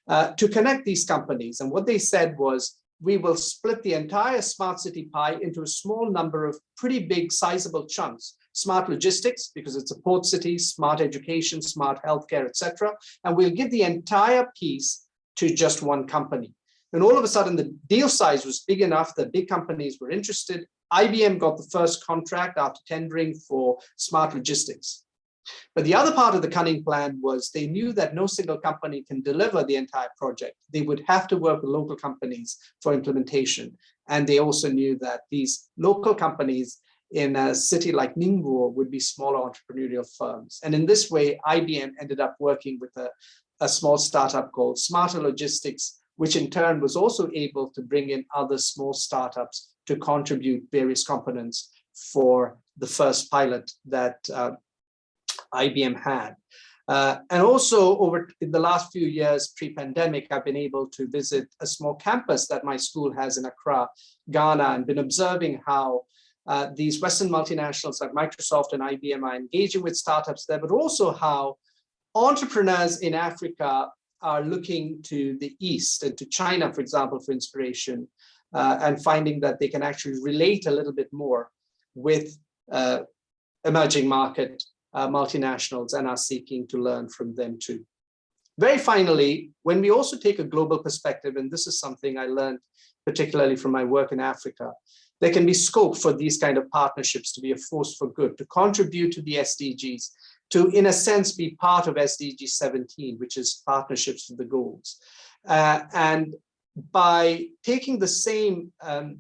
uh, to connect these companies. And what they said was, we will split the entire smart city pie into a small number of pretty big sizable chunks. Smart logistics, because it's a port city, smart education, smart healthcare, etc. And we'll give the entire piece to just one company. And all of a sudden, the deal size was big enough that big companies were interested. IBM got the first contract after tendering for smart logistics. But the other part of the cunning plan was they knew that no single company can deliver the entire project. They would have to work with local companies for implementation. And they also knew that these local companies in a city like Ningbo would be smaller entrepreneurial firms. And in this way, IBM ended up working with a, a small startup called Smarter Logistics, which in turn was also able to bring in other small startups to contribute various components for the first pilot that uh, IBM had. Uh, and also over in the last few years pre-pandemic, I've been able to visit a small campus that my school has in Accra, Ghana, and been observing how uh, these Western multinationals like Microsoft and IBM are engaging with startups there, but also how entrepreneurs in Africa are looking to the East and to China, for example, for inspiration, uh, and finding that they can actually relate a little bit more with uh, emerging market uh, multinationals and are seeking to learn from them too. Very finally, when we also take a global perspective, and this is something I learned particularly from my work in Africa, there can be scope for these kind of partnerships to be a force for good, to contribute to the SDGs, to, in a sense, be part of SDG 17, which is partnerships for the goals. Uh, and by taking the same um,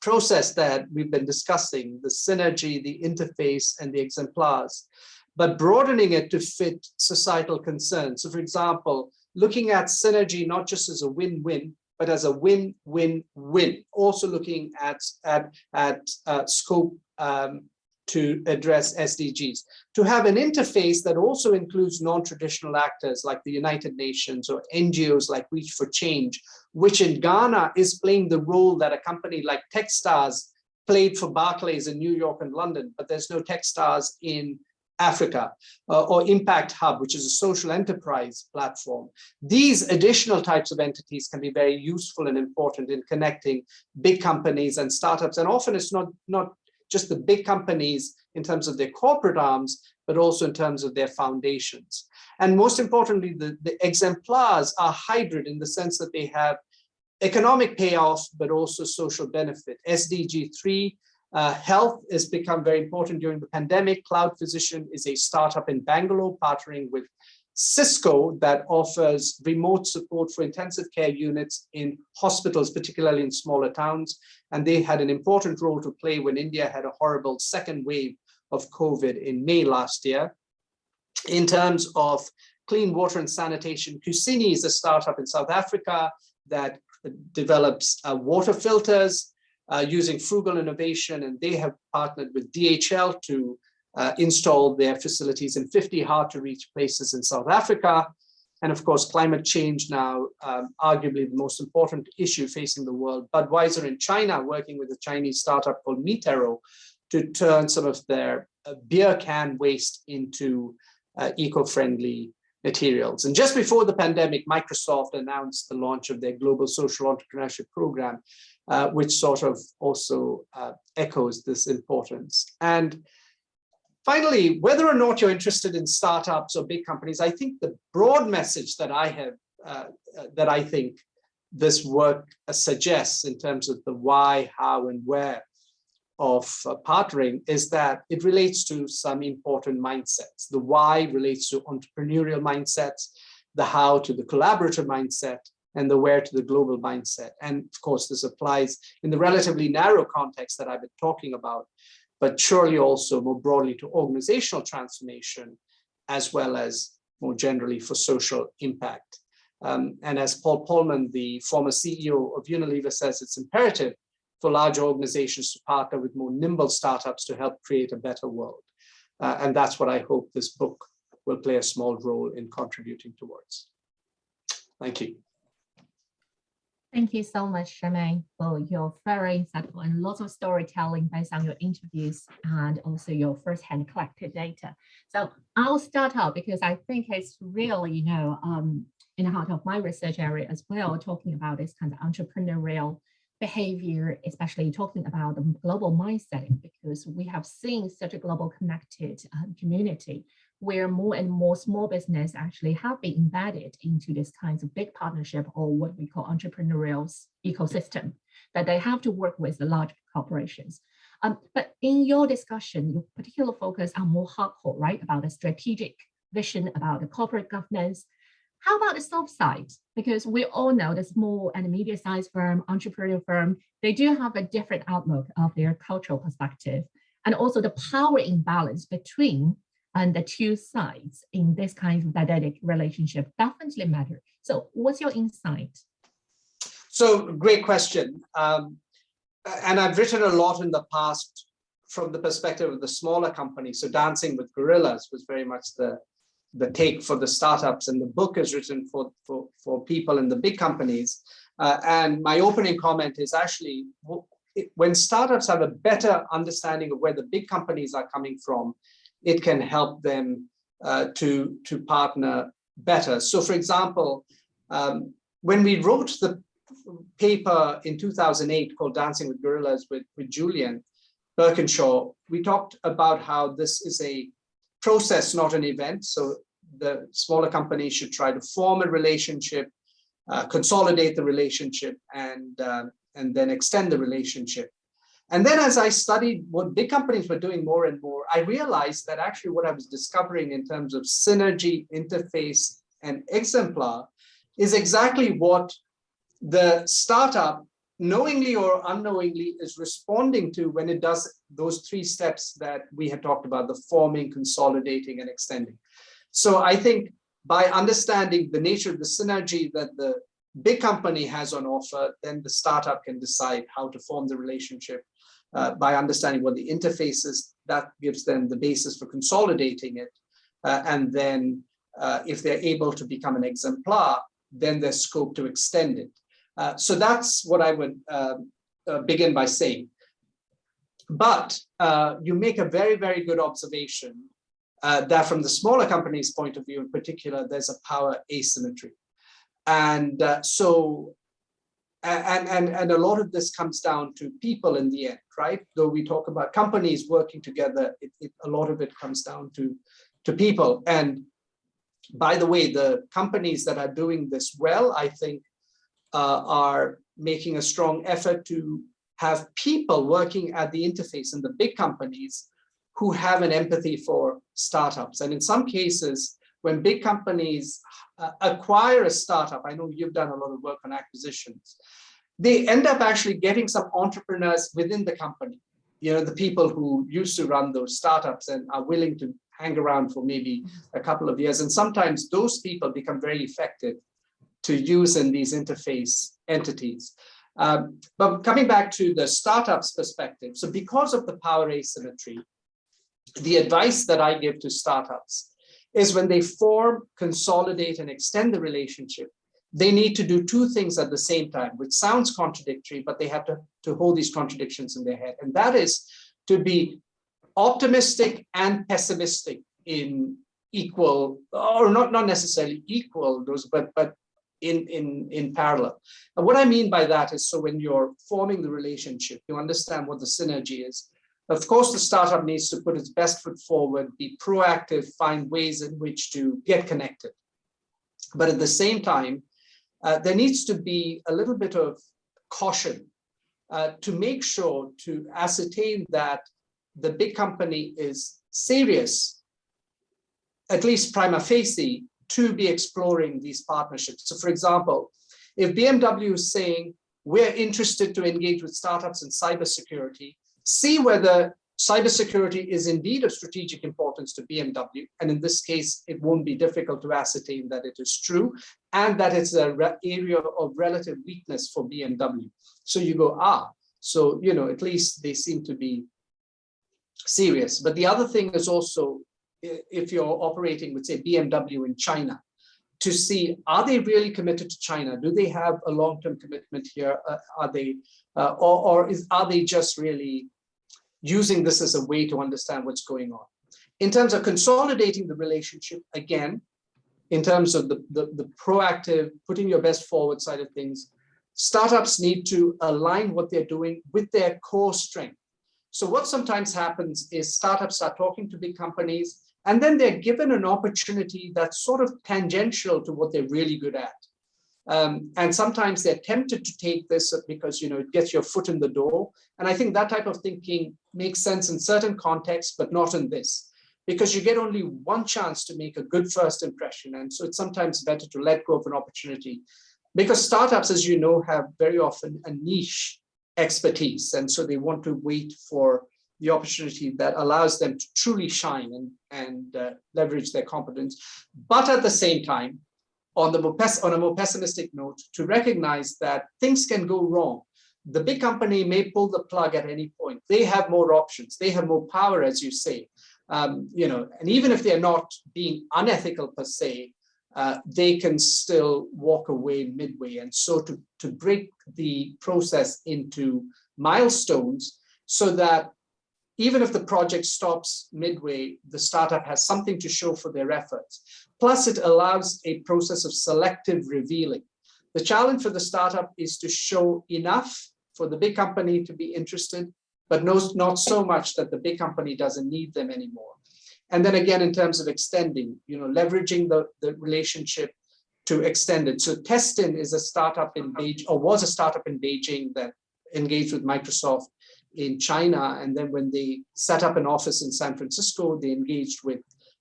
process that we've been discussing, the synergy, the interface, and the exemplars, but broadening it to fit societal concerns. So for example, looking at synergy not just as a win-win, but as a win-win-win, also looking at, at, at uh, scope um, to address SDGs. To have an interface that also includes non-traditional actors like the United Nations or NGOs like Reach for Change, which in Ghana is playing the role that a company like Techstars played for Barclays in New York and London, but there's no Techstars in Africa, uh, or Impact Hub, which is a social enterprise platform. These additional types of entities can be very useful and important in connecting big companies and startups. And often it's not, not just the big companies in terms of their corporate arms, but also in terms of their foundations. And most importantly, the, the exemplars are hybrid in the sense that they have economic payoff, but also social benefit. SDG 3, uh, health has become very important during the pandemic. Cloud Physician is a startup in Bangalore partnering with Cisco that offers remote support for intensive care units in hospitals, particularly in smaller towns. And they had an important role to play when India had a horrible second wave of COVID in May last year. In terms of clean water and sanitation, Kusini is a startup in South Africa that develops uh, water filters uh, using frugal innovation, and they have partnered with DHL to uh, installed their facilities in 50 hard to reach places in South Africa. And of course, climate change now, um, arguably the most important issue facing the world. Budweiser in China, working with a Chinese startup called Metero to turn some of their uh, beer can waste into uh, eco-friendly materials. And just before the pandemic, Microsoft announced the launch of their Global Social Entrepreneurship Program, uh, which sort of also uh, echoes this importance. And Finally, whether or not you're interested in startups or big companies, I think the broad message that I have, uh, uh, that I think this work uh, suggests in terms of the why, how, and where, of uh, partnering is that it relates to some important mindsets. The why relates to entrepreneurial mindsets, the how to the collaborative mindset, and the where to the global mindset. And of course, this applies in the relatively narrow context that I've been talking about, but surely also more broadly to organizational transformation, as well as more generally for social impact. Um, and as Paul Polman, the former CEO of Unilever says, it's imperative for large organizations to partner with more nimble startups to help create a better world. Uh, and that's what I hope this book will play a small role in contributing towards. Thank you. Thank you so much, Shameen, for your very insightful and lots of storytelling based on your interviews and also your firsthand collected data. So I'll start out because I think it's really, you know, um, in the heart of my research area as well, talking about this kind of entrepreneurial behavior, especially talking about the global mindset, because we have seen such a global connected um, community where more and more small business actually have been embedded into this kinds of big partnership or what we call entrepreneurial ecosystem that they have to work with the large corporations. Um, but in your discussion, your particular focus on more hardcore, right, about the strategic vision, about the corporate governance. How about the soft side? Because we all know the small and medium-sized firm, entrepreneurial firm, they do have a different outlook of their cultural perspective and also the power imbalance between and the two sides in this kind of dynamic relationship definitely matter. So what's your insight? So great question. Um, and I've written a lot in the past from the perspective of the smaller companies. So Dancing with Gorillas was very much the, the take for the startups and the book is written for, for, for people in the big companies. Uh, and my opening comment is actually when startups have a better understanding of where the big companies are coming from, it can help them uh, to, to partner better. So for example, um, when we wrote the paper in 2008 called Dancing with Gorillas with, with Julian Birkinshaw, we talked about how this is a process, not an event. So the smaller companies should try to form a relationship, uh, consolidate the relationship, and, uh, and then extend the relationship. And then as I studied what big companies were doing more and more, I realized that actually what I was discovering in terms of synergy, interface, and exemplar is exactly what the startup knowingly or unknowingly is responding to when it does those three steps that we had talked about, the forming, consolidating, and extending. So I think by understanding the nature of the synergy that the big company has on offer, then the startup can decide how to form the relationship uh, by understanding what the interface is, that gives them the basis for consolidating it. Uh, and then uh, if they're able to become an exemplar, then there's scope to extend it. Uh, so that's what I would um, uh, begin by saying. But uh, you make a very, very good observation that from the smaller company's point of view in particular, there's a power asymmetry. And so and, and, and a lot of this comes down to people in the end, right? Though we talk about companies working together, it, it, a lot of it comes down to, to people. And by the way, the companies that are doing this well, I think, uh, are making a strong effort to have people working at the interface in the big companies who have an empathy for startups. And in some cases, when big companies uh, acquire a startup, I know you've done a lot of work on acquisitions, they end up actually getting some entrepreneurs within the company. You know, the people who used to run those startups and are willing to hang around for maybe a couple of years. And sometimes those people become very effective to use in these interface entities. Um, but coming back to the startups perspective, so because of the power asymmetry, the advice that I give to startups is when they form, consolidate, and extend the relationship, they need to do two things at the same time, which sounds contradictory, but they have to, to hold these contradictions in their head. And that is to be optimistic and pessimistic in equal, or not, not necessarily equal, those, but, but in, in, in parallel. And what I mean by that is, so when you're forming the relationship, you understand what the synergy is, of course, the startup needs to put its best foot forward, be proactive, find ways in which to get connected. But at the same time, uh, there needs to be a little bit of caution uh, to make sure to ascertain that the big company is serious, at least prima facie, to be exploring these partnerships. So for example, if BMW is saying, we're interested to engage with startups in cybersecurity, see whether cybersecurity is indeed of strategic importance to BMW. And in this case, it won't be difficult to ascertain that it is true and that it's an area of relative weakness for BMW. So you go, ah, so, you know, at least they seem to be serious. But the other thing is also, if you're operating with, say, BMW in China, to see, are they really committed to China? Do they have a long-term commitment here? Uh, are they, uh, or, or is, are they just really using this as a way to understand what's going on? In terms of consolidating the relationship, again, in terms of the, the, the proactive, putting your best forward side of things, startups need to align what they're doing with their core strength. So what sometimes happens is startups are talking to big companies and then they're given an opportunity that's sort of tangential to what they're really good at. Um, and sometimes they're tempted to take this because, you know, it gets your foot in the door. And I think that type of thinking makes sense in certain contexts, but not in this, because you get only one chance to make a good first impression. And so it's sometimes better to let go of an opportunity because startups, as you know, have very often a niche expertise. And so they want to wait for the opportunity that allows them to truly shine and, and uh, leverage their competence. But at the same time, on, the more on a more pessimistic note, to recognize that things can go wrong. The big company may pull the plug at any point. They have more options. They have more power, as you say. Um, you know, and even if they're not being unethical per se, uh, they can still walk away midway. And so to, to break the process into milestones so that even if the project stops midway, the startup has something to show for their efforts. Plus, it allows a process of selective revealing. The challenge for the startup is to show enough for the big company to be interested, but no, not so much that the big company doesn't need them anymore. And then again, in terms of extending, you know, leveraging the, the relationship to extend it. So Testin is a startup in Beijing, or was a startup in Beijing that engaged with Microsoft in China. And then when they set up an office in San Francisco, they engaged with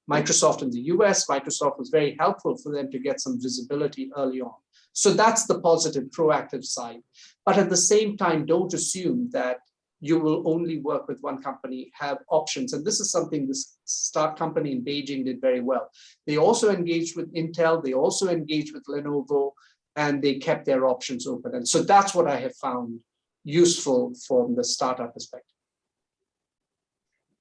Microsoft in the US. Microsoft was very helpful for them to get some visibility early on. So that's the positive, proactive side. But at the same time, don't assume that you will only work with one company, have options. And this is something this start company in Beijing did very well. They also engaged with Intel, they also engaged with Lenovo, and they kept their options open. And so that's what I have found useful from the startup perspective.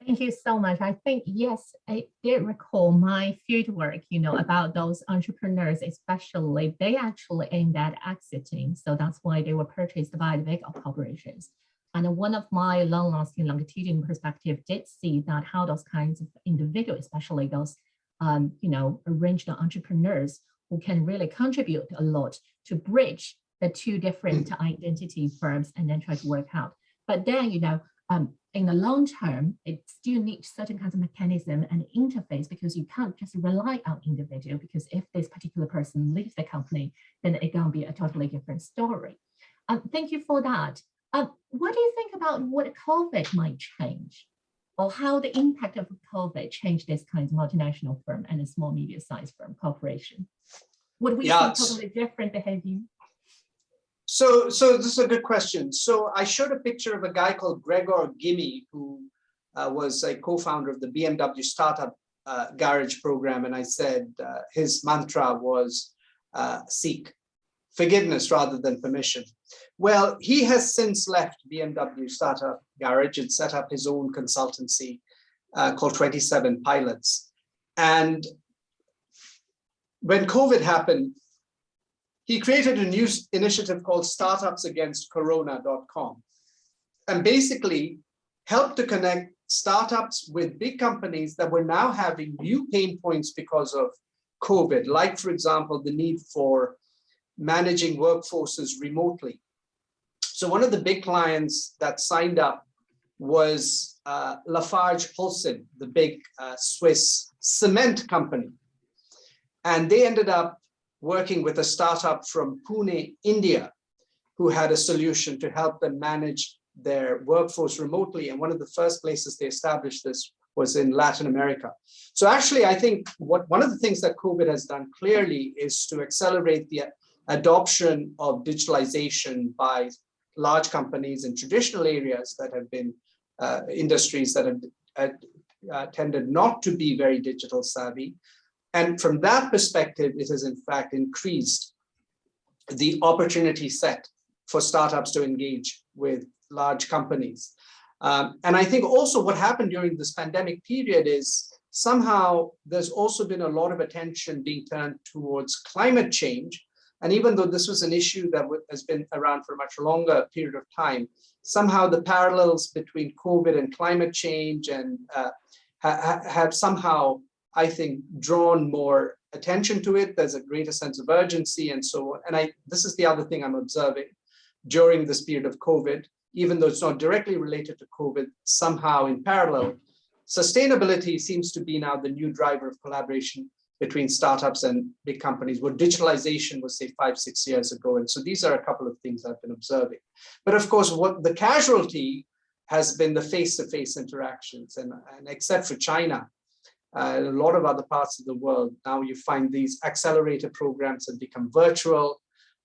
Thank you so much. I think, yes, I did recall my field work, you know, about those entrepreneurs, especially they actually aimed at exiting. So that's why they were purchased by the big corporations. And one of my long-lasting longitudinal perspective did see that how those kinds of individuals, especially those, um, you know, arranged entrepreneurs who can really contribute a lot to bridge the two different mm. identity firms and then try to work out. But then, you know, um, in the long term, it still needs certain kinds of mechanism and interface because you can't just rely on individual because if this particular person leaves the company, then it can be a totally different story. Um, thank you for that. Um, what do you think about what COVID might change or how the impact of COVID changed this kind of multinational firm and a small medium sized firm corporation? Would we yeah, see totally different behavior? So, so this is a good question. So I showed a picture of a guy called Gregor Gimmy, who uh, was a co-founder of the BMW startup uh, garage program. And I said uh, his mantra was uh, seek forgiveness rather than permission. Well, he has since left BMW startup garage and set up his own consultancy uh, called 27 Pilots. And when COVID happened, he created a new initiative called startupsagainstcorona.com and basically helped to connect startups with big companies that were now having new pain points because of COVID, like, for example, the need for managing workforces remotely. So one of the big clients that signed up was uh, Lafarge Holcim, the big uh, Swiss cement company. And they ended up working with a startup from Pune, India, who had a solution to help them manage their workforce remotely. And one of the first places they established this was in Latin America. So actually, I think what one of the things that COVID has done clearly is to accelerate the adoption of digitalization by large companies in traditional areas that have been uh, industries that have uh, tended not to be very digital savvy. And from that perspective, it has in fact increased the opportunity set for startups to engage with large companies. Um, and I think also what happened during this pandemic period is somehow there's also been a lot of attention being turned towards climate change. And even though this was an issue that has been around for a much longer period of time, somehow the parallels between COVID and climate change and uh, ha have somehow, I think, drawn more attention to it. There's a greater sense of urgency and so on. And I, this is the other thing I'm observing during this period of COVID even though it's not directly related to COVID, somehow in parallel, sustainability seems to be now the new driver of collaboration between startups and big companies, where digitalization was say five, six years ago. And so these are a couple of things I've been observing. But of course, what the casualty has been the face-to-face -face interactions. And, and except for China, uh, a lot of other parts of the world, now you find these accelerator programs have become virtual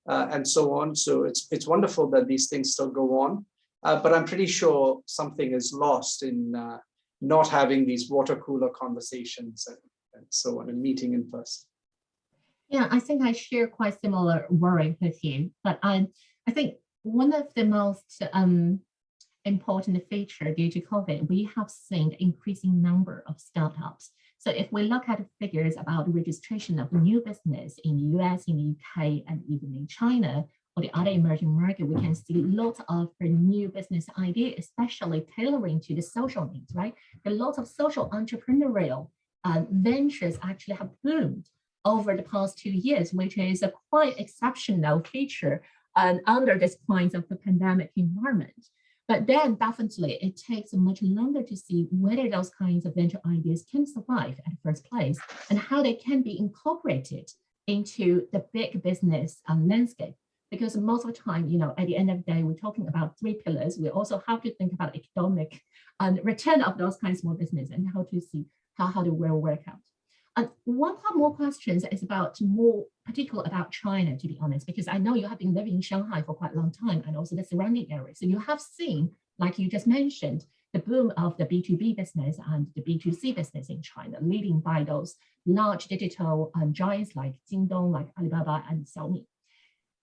uh, and so on. So it's, it's wonderful that these things still go on. Uh, but I'm pretty sure something is lost in uh, not having these water cooler conversations and, and so on and meeting in person. Yeah, I think I share quite similar worry with you, but I, I think one of the most um, important feature due to COVID, we have seen increasing number of startups. So if we look at the figures about registration of new business in the US, in the UK, and even in China, or the other emerging market, we can see lots of new business ideas, especially tailoring to the social needs, right? A lot of social entrepreneurial uh, ventures actually have boomed over the past two years, which is a quite exceptional feature um, under this kind of the pandemic environment. But then definitely it takes much longer to see whether those kinds of venture ideas can survive at first place and how they can be incorporated into the big business um, landscape because most of the time, you know, at the end of the day, we're talking about three pillars. We also have to think about economic and return of those kinds of small business and how to see how, how they will work out. And one part more questions is about more particular about China, to be honest, because I know you have been living in Shanghai for quite a long time and also the surrounding areas. So you have seen, like you just mentioned, the boom of the B2B business and the B2C business in China, leading by those large digital um, giants like Jingdong, like Alibaba and Xiaomi.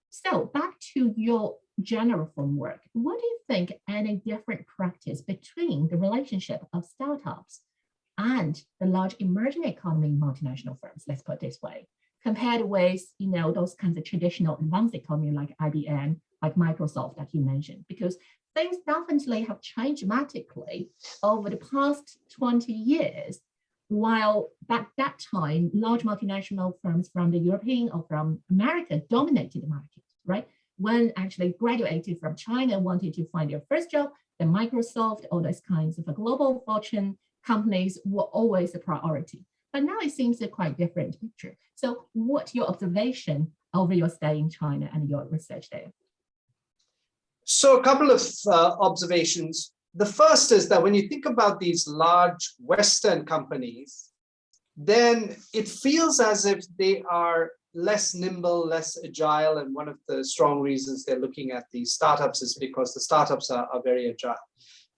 So back to your general framework, what do you think any different practice between the relationship of startups and the large emerging economy multinational firms, let's put it this way, compared with, you know, those kinds of traditional advanced economy like IBM, like Microsoft that you mentioned, because things definitely have changed dramatically over the past 20 years while at that time, large multinational firms from the European or from America dominated the market, right? When actually graduated from China, wanted to find their first job, the Microsoft, all those kinds of a global fortune companies were always a priority. But now it seems a quite different picture. So what's your observation over your stay in China and your research there? So a couple of uh, observations. The first is that when you think about these large Western companies, then it feels as if they are less nimble, less agile. And one of the strong reasons they're looking at these startups is because the startups are, are very agile.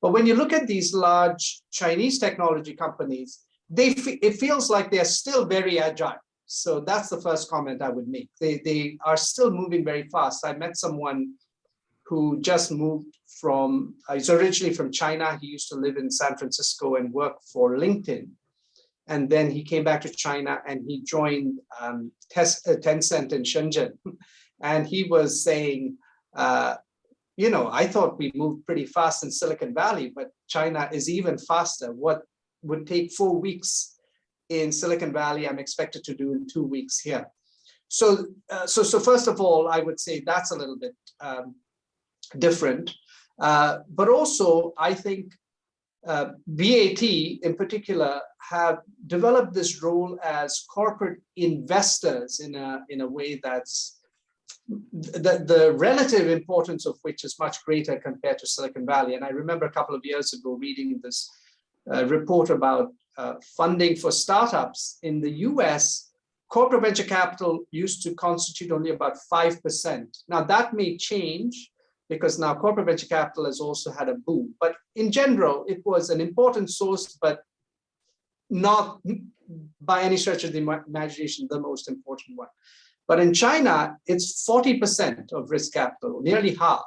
But when you look at these large Chinese technology companies, they it feels like they're still very agile. So that's the first comment I would make. They, they are still moving very fast. I met someone who just moved from, uh, he's originally from China. He used to live in San Francisco and work for LinkedIn. And then he came back to China and he joined um, uh, Tencent in Shenzhen. [LAUGHS] And he was saying, uh, you know, I thought we moved pretty fast in Silicon Valley, but China is even faster. What would take four weeks in Silicon Valley, I'm expected to do in two weeks here. So, uh, so, so first of all, I would say that's a little bit um, different. Uh, but also, I think uh, BAT in particular have developed this role as corporate investors in a, in a way that's the, the relative importance of which is much greater compared to Silicon Valley. And I remember a couple of years ago reading this uh, report about uh, funding for startups in the US, corporate venture capital used to constitute only about 5%. Now that may change because now corporate venture capital has also had a boom. But in general, it was an important source, but not by any stretch of the imagination, the most important one. But in China, it's 40% of risk capital, nearly half,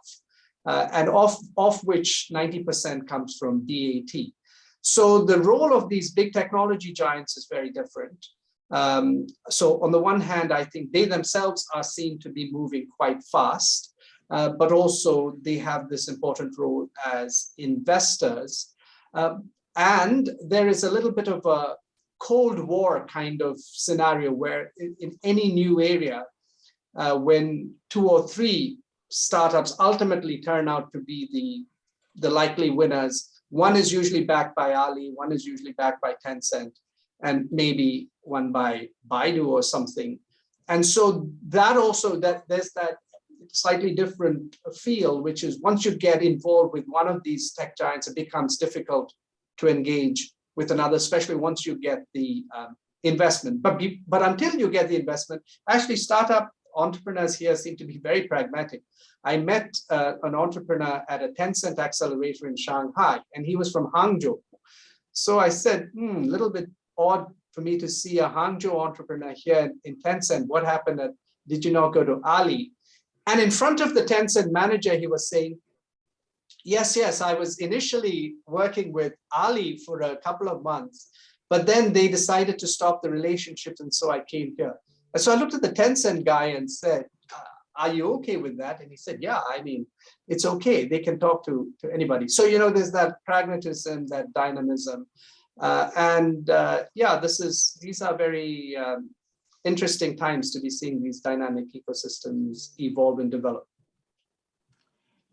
uh, and of, of which 90% comes from BAT. So the role of these big technology giants is very different. Um, so on the one hand, I think they themselves are seen to be moving quite fast, uh, but also they have this important role as investors. Um, and there is a little bit of a Cold War kind of scenario where in, in any new area, uh, when two or three startups ultimately turn out to be the, the likely winners, one is usually backed by Ali, one is usually backed by Tencent, and maybe one by Baidu or something. And so that also, that there's that slightly different feel, which is once you get involved with one of these tech giants, it becomes difficult to engage with another, especially once you get the um, investment. But, be, but until you get the investment, actually startup entrepreneurs here seem to be very pragmatic. I met uh, an entrepreneur at a Tencent accelerator in Shanghai, and he was from Hangzhou. So I said, hmm, a little bit odd for me to see a Hangzhou entrepreneur here in, Tencent. What happened? At, did you not go to Ali? And in front of the Tencent manager, he was saying, yes, yes, I was initially working with Ali for a couple of months, but then they decided to stop the relationship. And so I came here. And so I looked at the Tencent guy and said, uh, are you okay with that? And he said, yeah, I mean, it's okay. They can talk to, to anybody. So, you know, there's that pragmatism, that dynamism. Uh, and uh, yeah, this is, these are very um, interesting times to be seeing these dynamic ecosystems evolve and develop.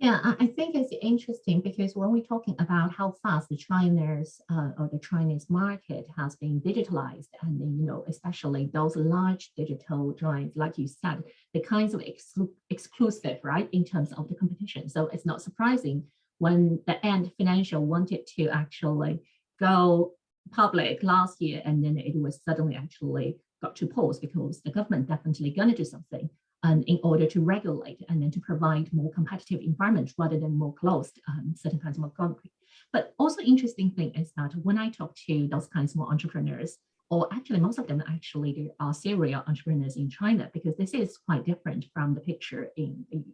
Yeah, I think it's interesting because when we're talking about how fast the China's uh, or the Chinese market has been digitalized, and you know, especially those large digital giants, like you said, the kinds of exclu exclusive, right, in terms of the competition. So it's not surprising when the Ant Financial wanted to actually go public last year, and then it was suddenly actually got to pause because the government definitely going to do something um, in order to regulate and then to provide more competitive environments rather than more closed um, certain kinds of concrete. But also interesting thing is that when I talk to those kinds of entrepreneurs, or actually most of them actually are serial entrepreneurs in China, because this is quite different from the picture in, in,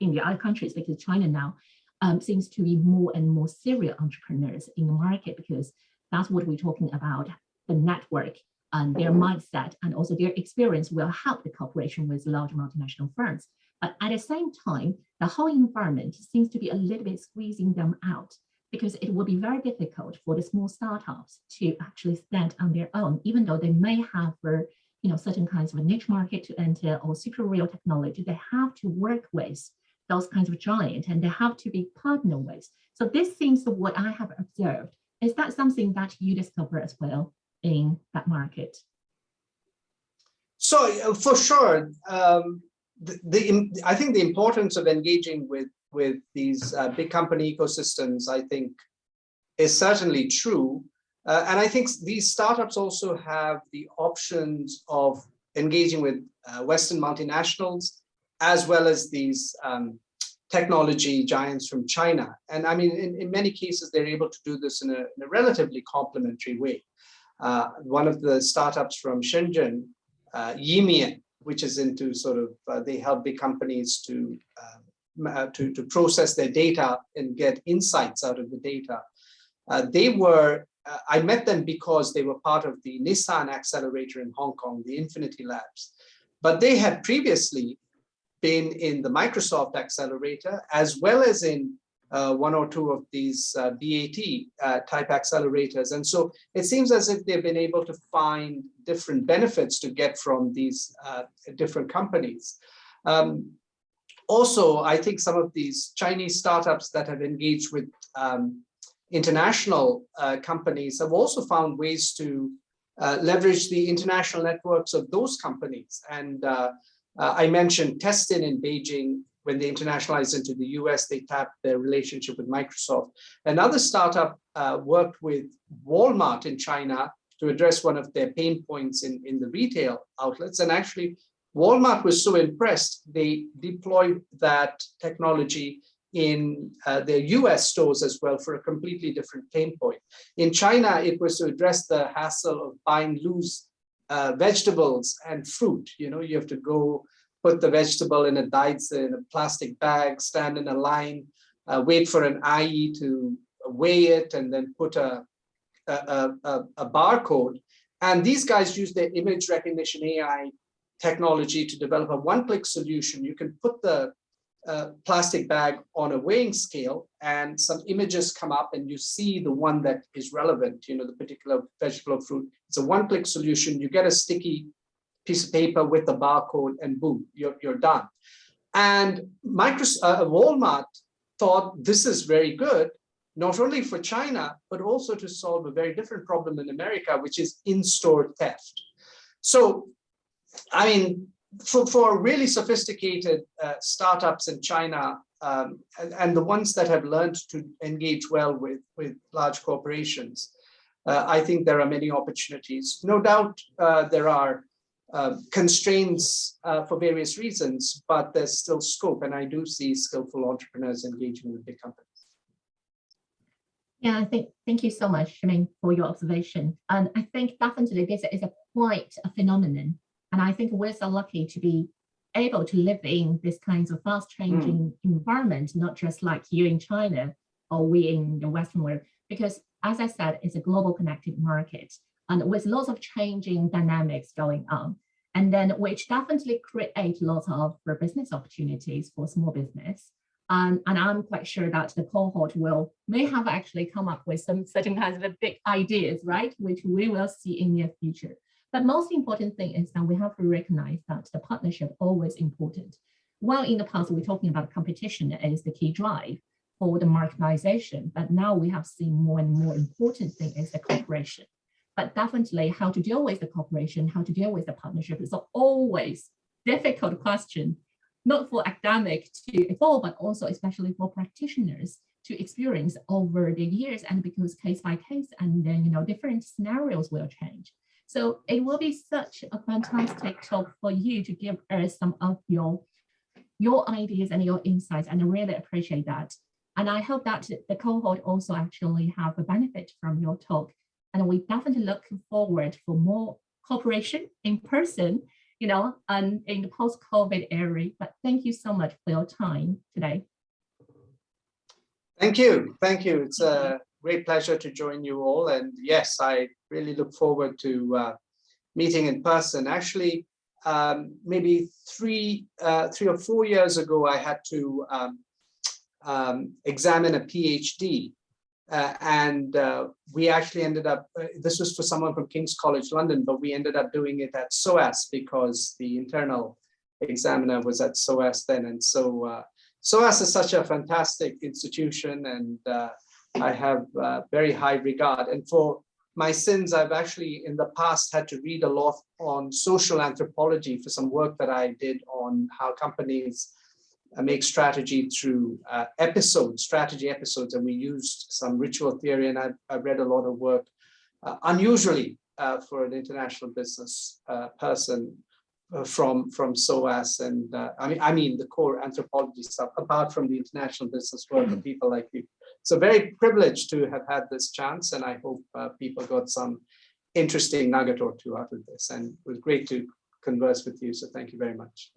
in the other countries, because China now um, seems to be more and more serial entrepreneurs in the market, because that's what we're talking about, the network and their mindset and also their experience will help the cooperation with large multinational firms. But at the same time, the whole environment seems to be a little bit squeezing them out because it will be very difficult for the small startups to actually stand on their own, even though they may have uh, you know, certain kinds of a niche market to enter or super real technology, they have to work with those kinds of giant and they have to be partner with. So this seems to what I have observed. Is that something that you discover as well? In that market? So uh, for sure, um, the, the, I think the importance of engaging with with these uh, big company ecosystems, I think, is certainly true. Uh, and I think these startups also have the options of engaging with uh, Western multinationals, as well as these um, technology giants from China. And I mean, in, in many cases, they're able to do this in a, in a relatively complementary way uh, one of the startups from Shenzhen, uh, Yimian, which is into sort of, uh, they help big companies to, um, uh, to, to process their data and get insights out of the data. Uh, they were, uh, I met them because they were part of the Nissan accelerator in Hong Kong, the Infiniti Labs. But they had previously been in the Microsoft accelerator as well as in uh, one or two of these uh, BAT uh, type accelerators. And so it seems as if they've been able to find different benefits to get from these uh, different companies. Um, also, I think some of these Chinese startups that have engaged with um, international uh, companies have also found ways to leverage the international networks of those companies. And Uh, I mentioned Testin in Beijing, when they internationalized into the US, they tapped their relationship with Microsoft. Another startup uh, worked with Walmart in China to address one of their pain points in, in the retail outlets. And actually, Walmart was so impressed, they deployed that technology in uh, their US stores as well for a completely different pain point. In China, it was to address the hassle of buying loose uh, vegetables and fruit. You know, you have to go put the vegetable in a daitzi in a plastic bag, stand in a line, uh, wait for an IE to weigh it, and then put a, a, a, a barcode. And these guys use their image recognition AI technology to develop a one-click solution. You can put the uh, plastic bag on a weighing scale and some images come up and you see the one that is relevant, you know, the particular vegetable or fruit. It's a one-click solution. You get a sticky piece of paper with the barcode and boom, you're, you're done. And Microsoft, uh, Walmart thought this is very good, not only for China, but also to solve a very different problem in America, which is in-store theft. So, I mean, for, for really sophisticated uh, startups in China, um, and, and, the ones that have learned to engage well with, with large corporations, uh, I think there are many opportunities. No doubt uh, there are uh, constraints uh, for various reasons, but there's still scope. And I do see skillful entrepreneurs engaging with big companies. Yeah, I think thank you so much, Shameen, for your observation. And I think definitely this is a quite a phenomenon. And I think we're so lucky to be able to live in this kinds of fast changing mm. environment, not just like you in China or we in the Western world, because as I said, it's a global connected market and with lots of changing dynamics going on. And then which definitely create lots of business opportunities for small business. Um, and I'm quite sure that the cohort will may have actually come up with some certain kinds of big ideas, right? Which we will see in near future. But most important thing is that we have to recognize that the partnership always important. While in the past we're talking about competition as the key drive for the marketization, but now we have seen more and more important thing is the cooperation but definitely how to deal with the cooperation, how to deal with the partnership is always difficult question, not for academic to evolve, but also especially for practitioners to experience over the years and because case by case and then, you know, different scenarios will change. So it will be such a fantastic talk for you to give us some of your, your ideas and your insights, and I really appreciate that. And I hope that the cohort also actually have a benefit from your talk and we definitely looking forward for more cooperation in person, you know, and in the post-COVID era. But thank you so much for your time today. Thank you. Thank you. It's a great pleasure to join you all. And yes, I really look forward to uh, meeting in person. Actually, um, maybe three, uh, three or four years ago, I had to um, um, examine a PhD uh, and uh, we actually ended up, uh, this was for someone from King's College London, but we ended up doing it at SOAS because the internal examiner was at SOAS then. And so uh, SOAS is such a fantastic institution and uh, I have uh, very high regard. And for my sins, I've actually in the past had to read a lot on social anthropology for some work that I did on how companies make strategy through uh, episodes, strategy episodes, and we used some ritual theory, and I've, I've read a lot of work, uh, unusually uh, for an international business uh, person uh, from from SOAS, and I mean I mean the core anthropology stuff, apart from the international business work of mm-hmm. people like you. So very privileged to have had this chance, and I hope people got some interesting nugget or two out of this, and it was great to converse with you. So thank you very much.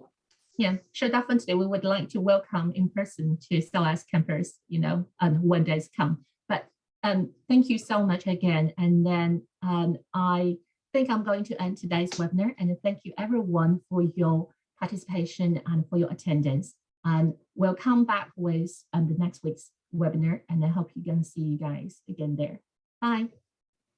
Yeah, sure, definitely. We would like to welcome in person to SOAS campus, you know, and when days come. But um, thank you so much again. And then um, I think I'm going to end today's webinar and thank you everyone for your participation and for your attendance. And we'll come back with um, the next week's webinar and I hope you can see you guys again there. Bye.